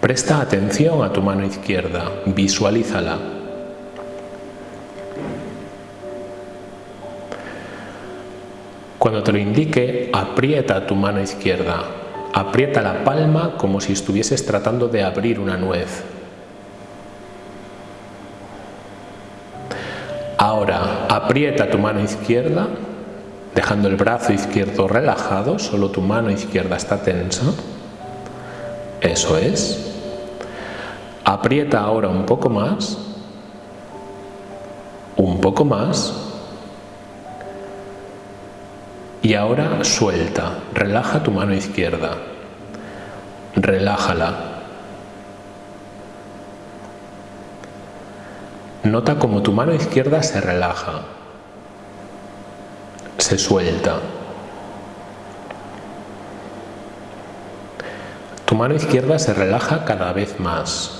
Presta atención a tu mano izquierda, visualízala. Cuando te lo indique, aprieta tu mano izquierda. Aprieta la palma como si estuvieses tratando de abrir una nuez. Ahora, aprieta tu mano izquierda dejando el brazo izquierdo relajado, solo tu mano izquierda está tensa. Eso es. Aprieta ahora un poco más, un poco más, y ahora suelta, relaja tu mano izquierda, relájala. Nota como tu mano izquierda se relaja se suelta. Tu mano izquierda se relaja cada vez más.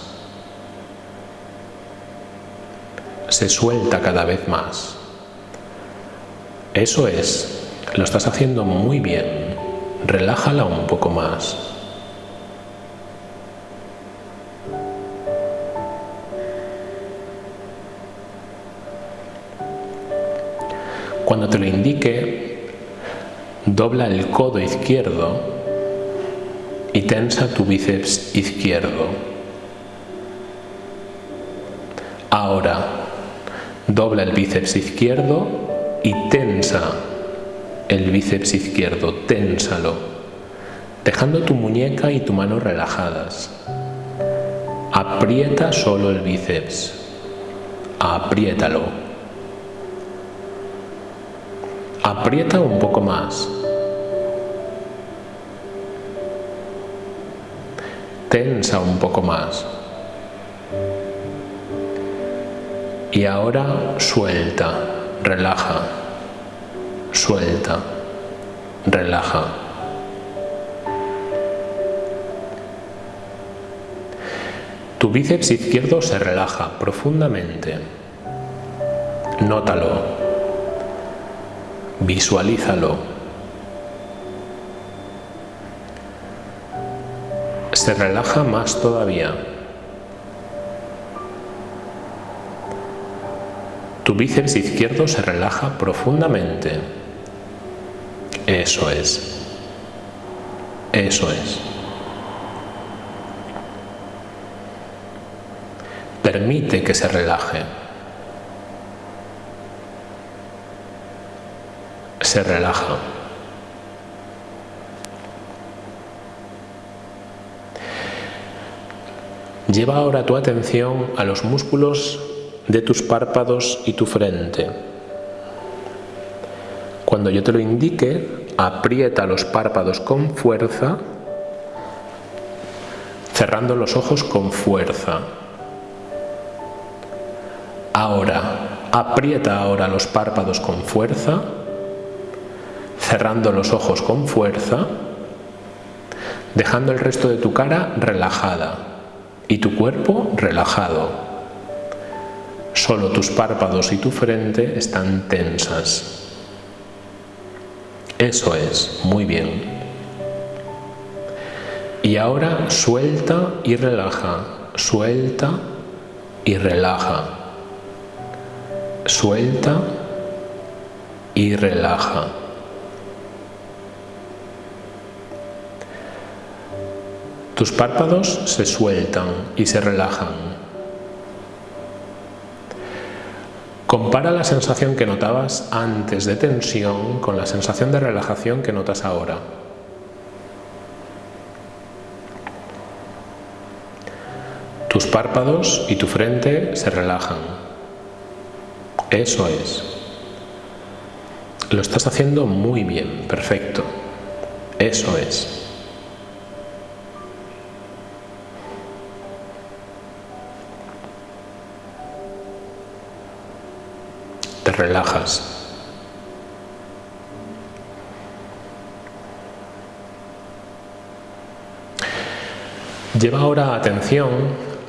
Se suelta cada vez más. Eso es, lo estás haciendo muy bien. Relájala un poco más. Cuando te lo indique, dobla el codo izquierdo y tensa tu bíceps izquierdo. Ahora, dobla el bíceps izquierdo y tensa el bíceps izquierdo, ténsalo, dejando tu muñeca y tu mano relajadas. Aprieta solo el bíceps, apriétalo. Aprieta un poco más. Tensa un poco más. Y ahora suelta, relaja, suelta, relaja. Tu bíceps izquierdo se relaja profundamente. Nótalo. Visualízalo. Se relaja más todavía. Tu bíceps izquierdo se relaja profundamente. Eso es. Eso es. Permite que se relaje. se relaja. Lleva ahora tu atención a los músculos de tus párpados y tu frente. Cuando yo te lo indique, aprieta los párpados con fuerza, cerrando los ojos con fuerza. Ahora, aprieta ahora los párpados con fuerza cerrando los ojos con fuerza, dejando el resto de tu cara relajada y tu cuerpo relajado. Solo tus párpados y tu frente están tensas. Eso es, muy bien. Y ahora suelta y relaja, suelta y relaja, suelta y relaja. Tus párpados se sueltan y se relajan. Compara la sensación que notabas antes de tensión con la sensación de relajación que notas ahora. Tus párpados y tu frente se relajan. Eso es. Lo estás haciendo muy bien, perfecto. Eso es. Te relajas. Lleva ahora atención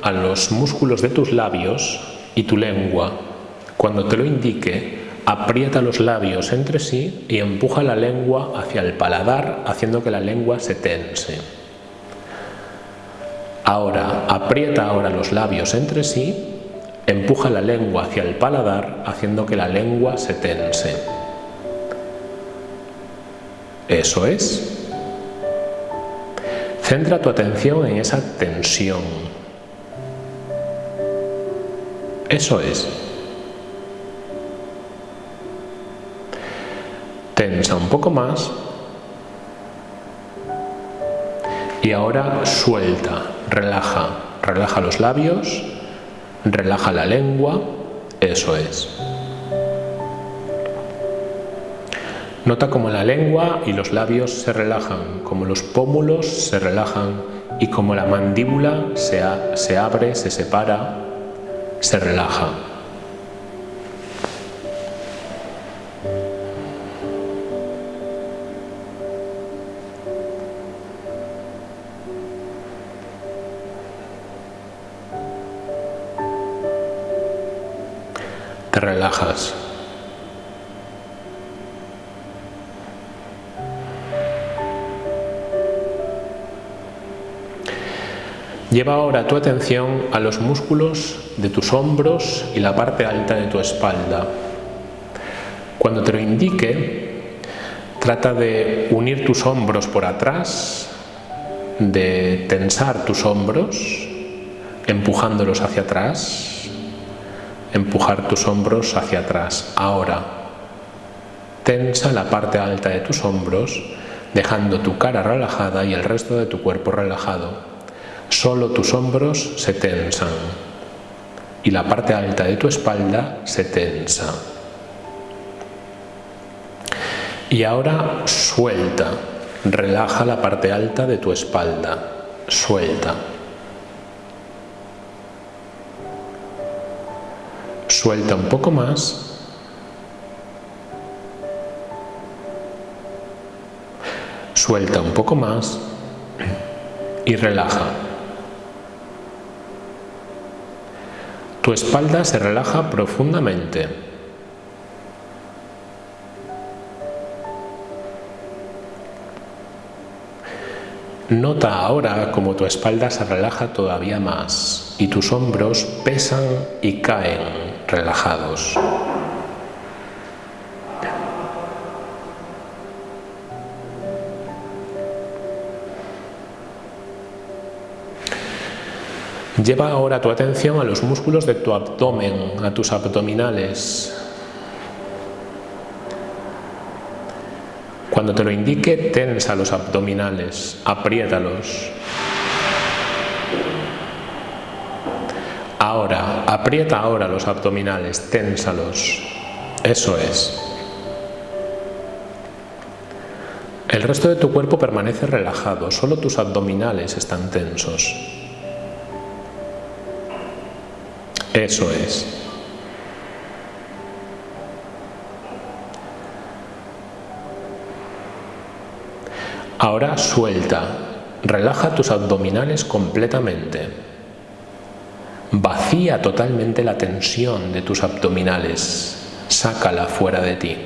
a los músculos de tus labios y tu lengua. Cuando te lo indique, aprieta los labios entre sí y empuja la lengua hacia el paladar, haciendo que la lengua se tense. Ahora, aprieta ahora los labios entre sí, empuja la lengua hacia el paladar, haciendo que la lengua se tense. Eso es. Centra tu atención en esa tensión. Eso es. Tensa un poco más. Y ahora suelta, relaja. Relaja los labios, relaja la lengua. Eso es. Nota como la lengua y los labios se relajan, como los pómulos se relajan y como la mandíbula se, se abre, se separa, se relaja. Relajas. Lleva ahora tu atención a los músculos de tus hombros y la parte alta de tu espalda. Cuando te lo indique, trata de unir tus hombros por atrás, de tensar tus hombros, empujándolos hacia atrás, empujar tus hombros hacia atrás. Ahora, tensa la parte alta de tus hombros, dejando tu cara relajada y el resto de tu cuerpo relajado. Solo tus hombros se tensan y la parte alta de tu espalda se tensa. Y ahora suelta, relaja la parte alta de tu espalda, suelta. Suelta un poco más. Suelta un poco más y relaja. Tu espalda se relaja profundamente. Nota ahora como tu espalda se relaja todavía más y tus hombros pesan y caen relajados. Lleva ahora tu atención a los músculos de tu abdomen, a tus abdominales. Cuando te lo indique, tensa los abdominales, apriétalos. Ahora, aprieta ahora los abdominales, ténsalos. Eso es. El resto de tu cuerpo permanece relajado, solo tus abdominales están tensos. Eso es. Ahora suelta, relaja tus abdominales completamente. Vacía totalmente la tensión de tus abdominales, sácala fuera de ti.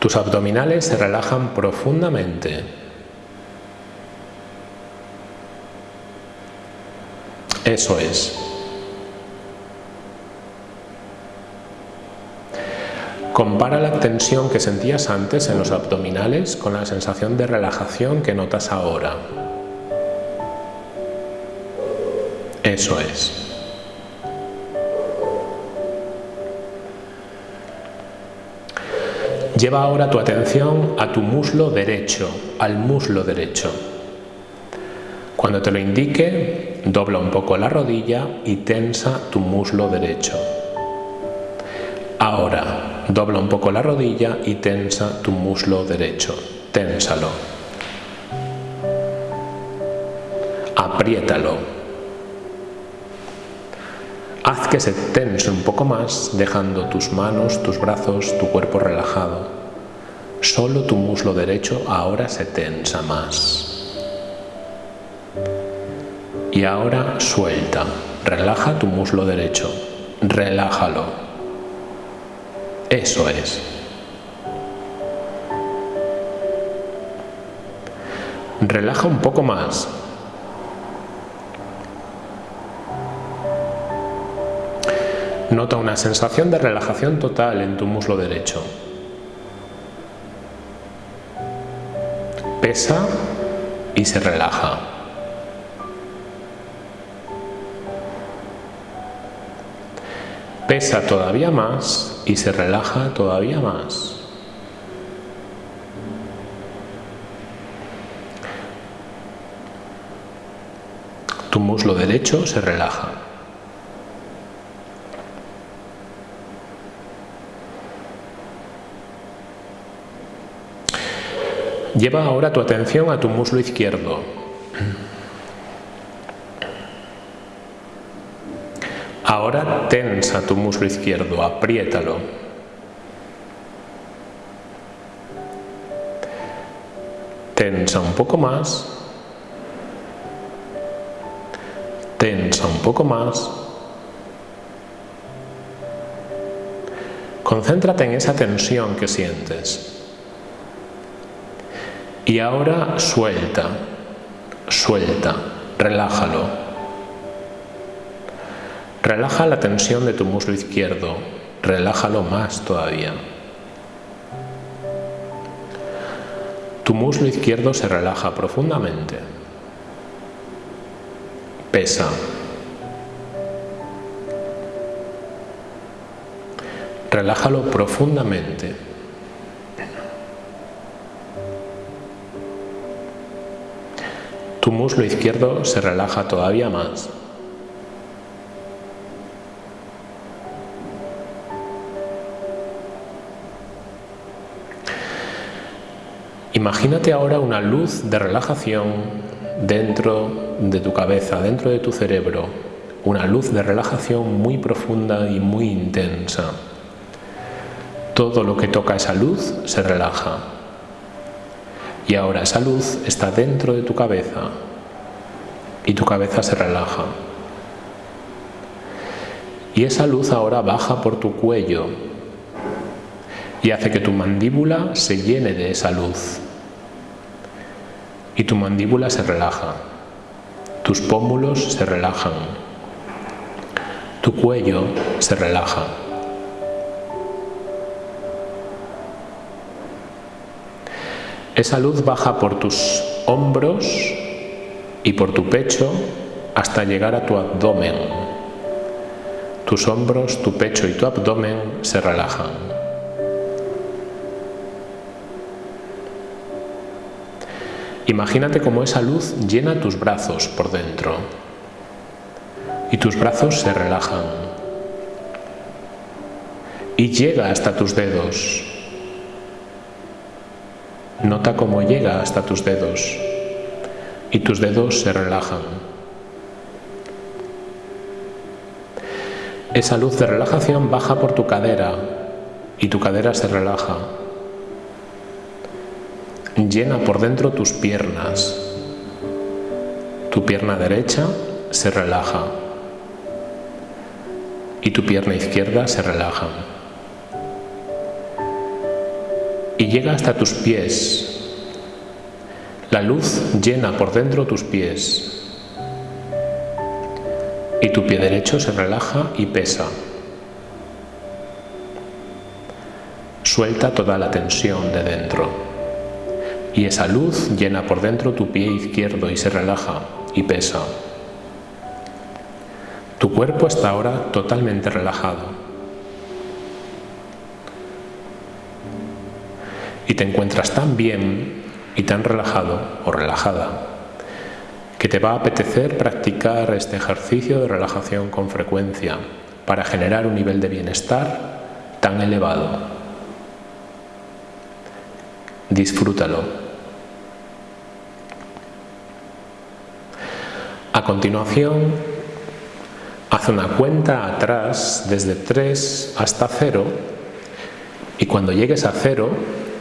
Tus abdominales se relajan profundamente. Eso es. Compara la tensión que sentías antes en los abdominales con la sensación de relajación que notas ahora. Eso es. Lleva ahora tu atención a tu muslo derecho, al muslo derecho. Cuando te lo indique, dobla un poco la rodilla y tensa tu muslo derecho. Ahora, dobla un poco la rodilla y tensa tu muslo derecho. Ténsalo. Apriétalo. Haz que se tense un poco más, dejando tus manos, tus brazos, tu cuerpo relajado. Solo tu muslo derecho ahora se tensa más. Y ahora suelta, relaja tu muslo derecho, relájalo. Eso es. Relaja un poco más. Nota una sensación de relajación total en tu muslo derecho. Pesa y se relaja. Pesa todavía más y se relaja todavía más. Tu muslo derecho se relaja. Lleva ahora tu atención a tu muslo izquierdo. Ahora tensa tu muslo izquierdo, apriétalo. Tensa un poco más. Tensa un poco más. Concéntrate en esa tensión que sientes. Y ahora suelta, suelta, relájalo. Relaja la tensión de tu muslo izquierdo, relájalo más todavía. Tu muslo izquierdo se relaja profundamente. Pesa. Relájalo profundamente. Tu muslo izquierdo se relaja todavía más. Imagínate ahora una luz de relajación dentro de tu cabeza, dentro de tu cerebro, una luz de relajación muy profunda y muy intensa. Todo lo que toca esa luz se relaja. Y ahora esa luz está dentro de tu cabeza y tu cabeza se relaja. Y esa luz ahora baja por tu cuello y hace que tu mandíbula se llene de esa luz y tu mandíbula se relaja, tus pómulos se relajan, tu cuello se relaja. Esa luz baja por tus hombros y por tu pecho hasta llegar a tu abdomen. Tus hombros, tu pecho y tu abdomen se relajan. Imagínate cómo esa luz llena tus brazos por dentro. Y tus brazos se relajan. Y llega hasta tus dedos. Nota cómo llega hasta tus dedos. Y tus dedos se relajan. Esa luz de relajación baja por tu cadera. Y tu cadera se relaja llena por dentro tus piernas. Tu pierna derecha se relaja y tu pierna izquierda se relaja. Y llega hasta tus pies. La luz llena por dentro tus pies. Y tu pie derecho se relaja y pesa. Suelta toda la tensión de dentro y esa luz llena por dentro tu pie izquierdo y se relaja y pesa. Tu cuerpo está ahora totalmente relajado. y te encuentras tan bien y tan relajado o relajada que te va a apetecer practicar este ejercicio de relajación con frecuencia para generar un nivel de bienestar tan elevado. Disfrútalo. A continuación, haz una cuenta atrás desde 3 hasta 0 y cuando llegues a 0,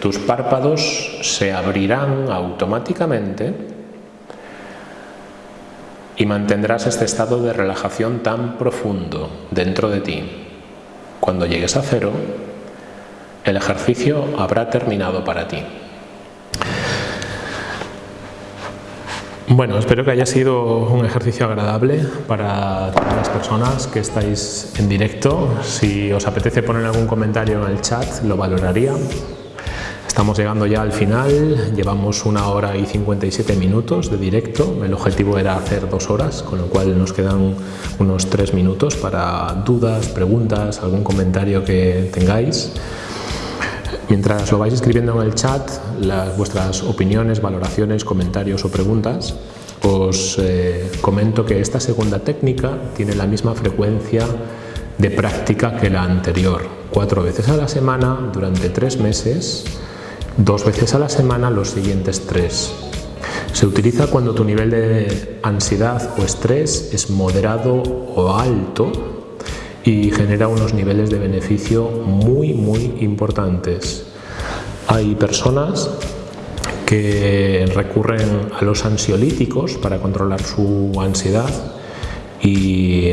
tus párpados se abrirán automáticamente y mantendrás este estado de relajación tan profundo dentro de ti. Cuando llegues a cero, el ejercicio habrá terminado para ti. Bueno, espero que haya sido un ejercicio agradable para todas las personas que estáis en directo. Si os apetece poner algún comentario en el chat, lo valoraría. Estamos llegando ya al final, llevamos una hora y 57 minutos de directo, el objetivo era hacer dos horas, con lo cual nos quedan unos tres minutos para dudas, preguntas, algún comentario que tengáis. Mientras lo vais escribiendo en el chat, las, vuestras opiniones, valoraciones, comentarios o preguntas, os eh, comento que esta segunda técnica tiene la misma frecuencia de práctica que la anterior, cuatro veces a la semana durante tres meses dos veces a la semana los siguientes tres. Se utiliza cuando tu nivel de ansiedad o estrés es moderado o alto y genera unos niveles de beneficio muy muy importantes. Hay personas que recurren a los ansiolíticos para controlar su ansiedad y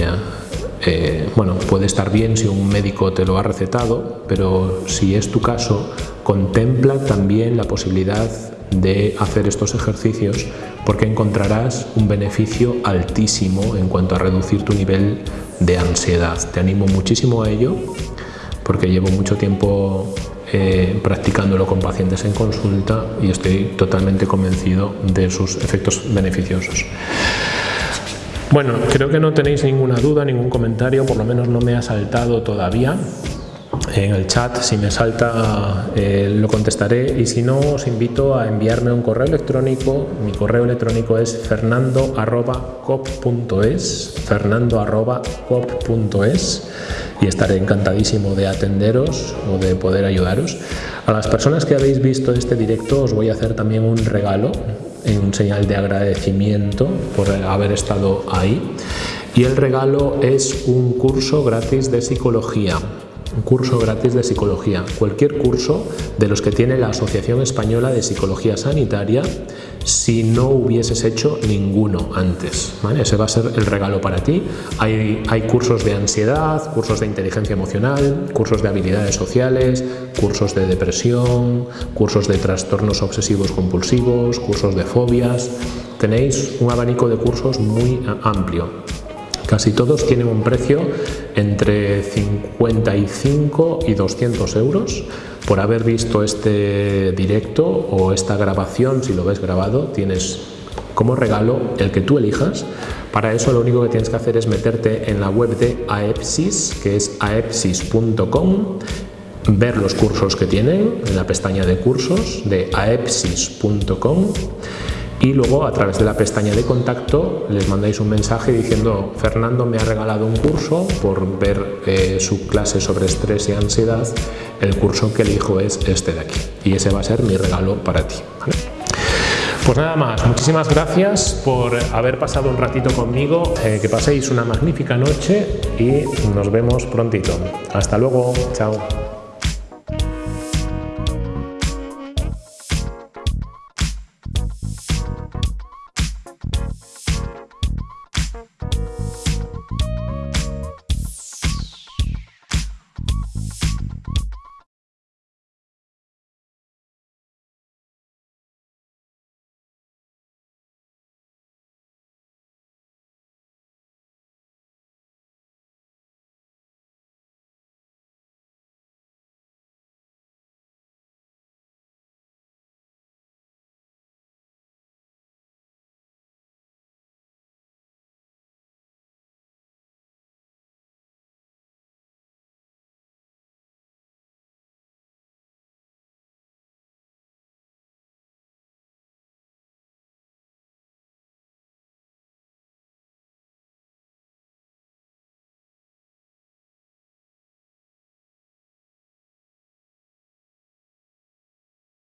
eh, bueno, puede estar bien si un médico te lo ha recetado, pero si es tu caso, contempla también la posibilidad de hacer estos ejercicios porque encontrarás un beneficio altísimo en cuanto a reducir tu nivel de ansiedad. Te animo muchísimo a ello porque llevo mucho tiempo eh, practicándolo con pacientes en consulta y estoy totalmente convencido de sus efectos beneficiosos. Bueno, creo que no tenéis ninguna duda, ningún comentario, por lo menos no me ha saltado todavía en el chat, si me salta eh, lo contestaré y si no os invito a enviarme un correo electrónico, mi correo electrónico es fernando.cop.es fernando.cop.es y estaré encantadísimo de atenderos o de poder ayudaros. A las personas que habéis visto este directo os voy a hacer también un regalo en un señal de agradecimiento por haber estado ahí. Y el regalo es un curso gratis de psicología curso gratis de psicología, cualquier curso de los que tiene la Asociación Española de Psicología Sanitaria si no hubieses hecho ninguno antes. Ese va a ser el regalo para ti. Hay, hay cursos de ansiedad, cursos de inteligencia emocional, cursos de habilidades sociales, cursos de depresión, cursos de trastornos obsesivos compulsivos, cursos de fobias. Tenéis un abanico de cursos muy amplio. Casi todos tienen un precio entre 55 y 200 euros. Por haber visto este directo o esta grabación, si lo ves grabado, tienes como regalo el que tú elijas. Para eso lo único que tienes que hacer es meterte en la web de AEPSIS, que es aepsis.com, ver los cursos que tienen en la pestaña de cursos de aepsis.com y luego a través de la pestaña de contacto les mandáis un mensaje diciendo Fernando me ha regalado un curso por ver eh, su clase sobre estrés y ansiedad, el curso que elijo es este de aquí y ese va a ser mi regalo para ti. Pues nada más, muchísimas gracias por haber pasado un ratito conmigo, eh, que paséis una magnífica noche y nos vemos prontito. Hasta luego, chao.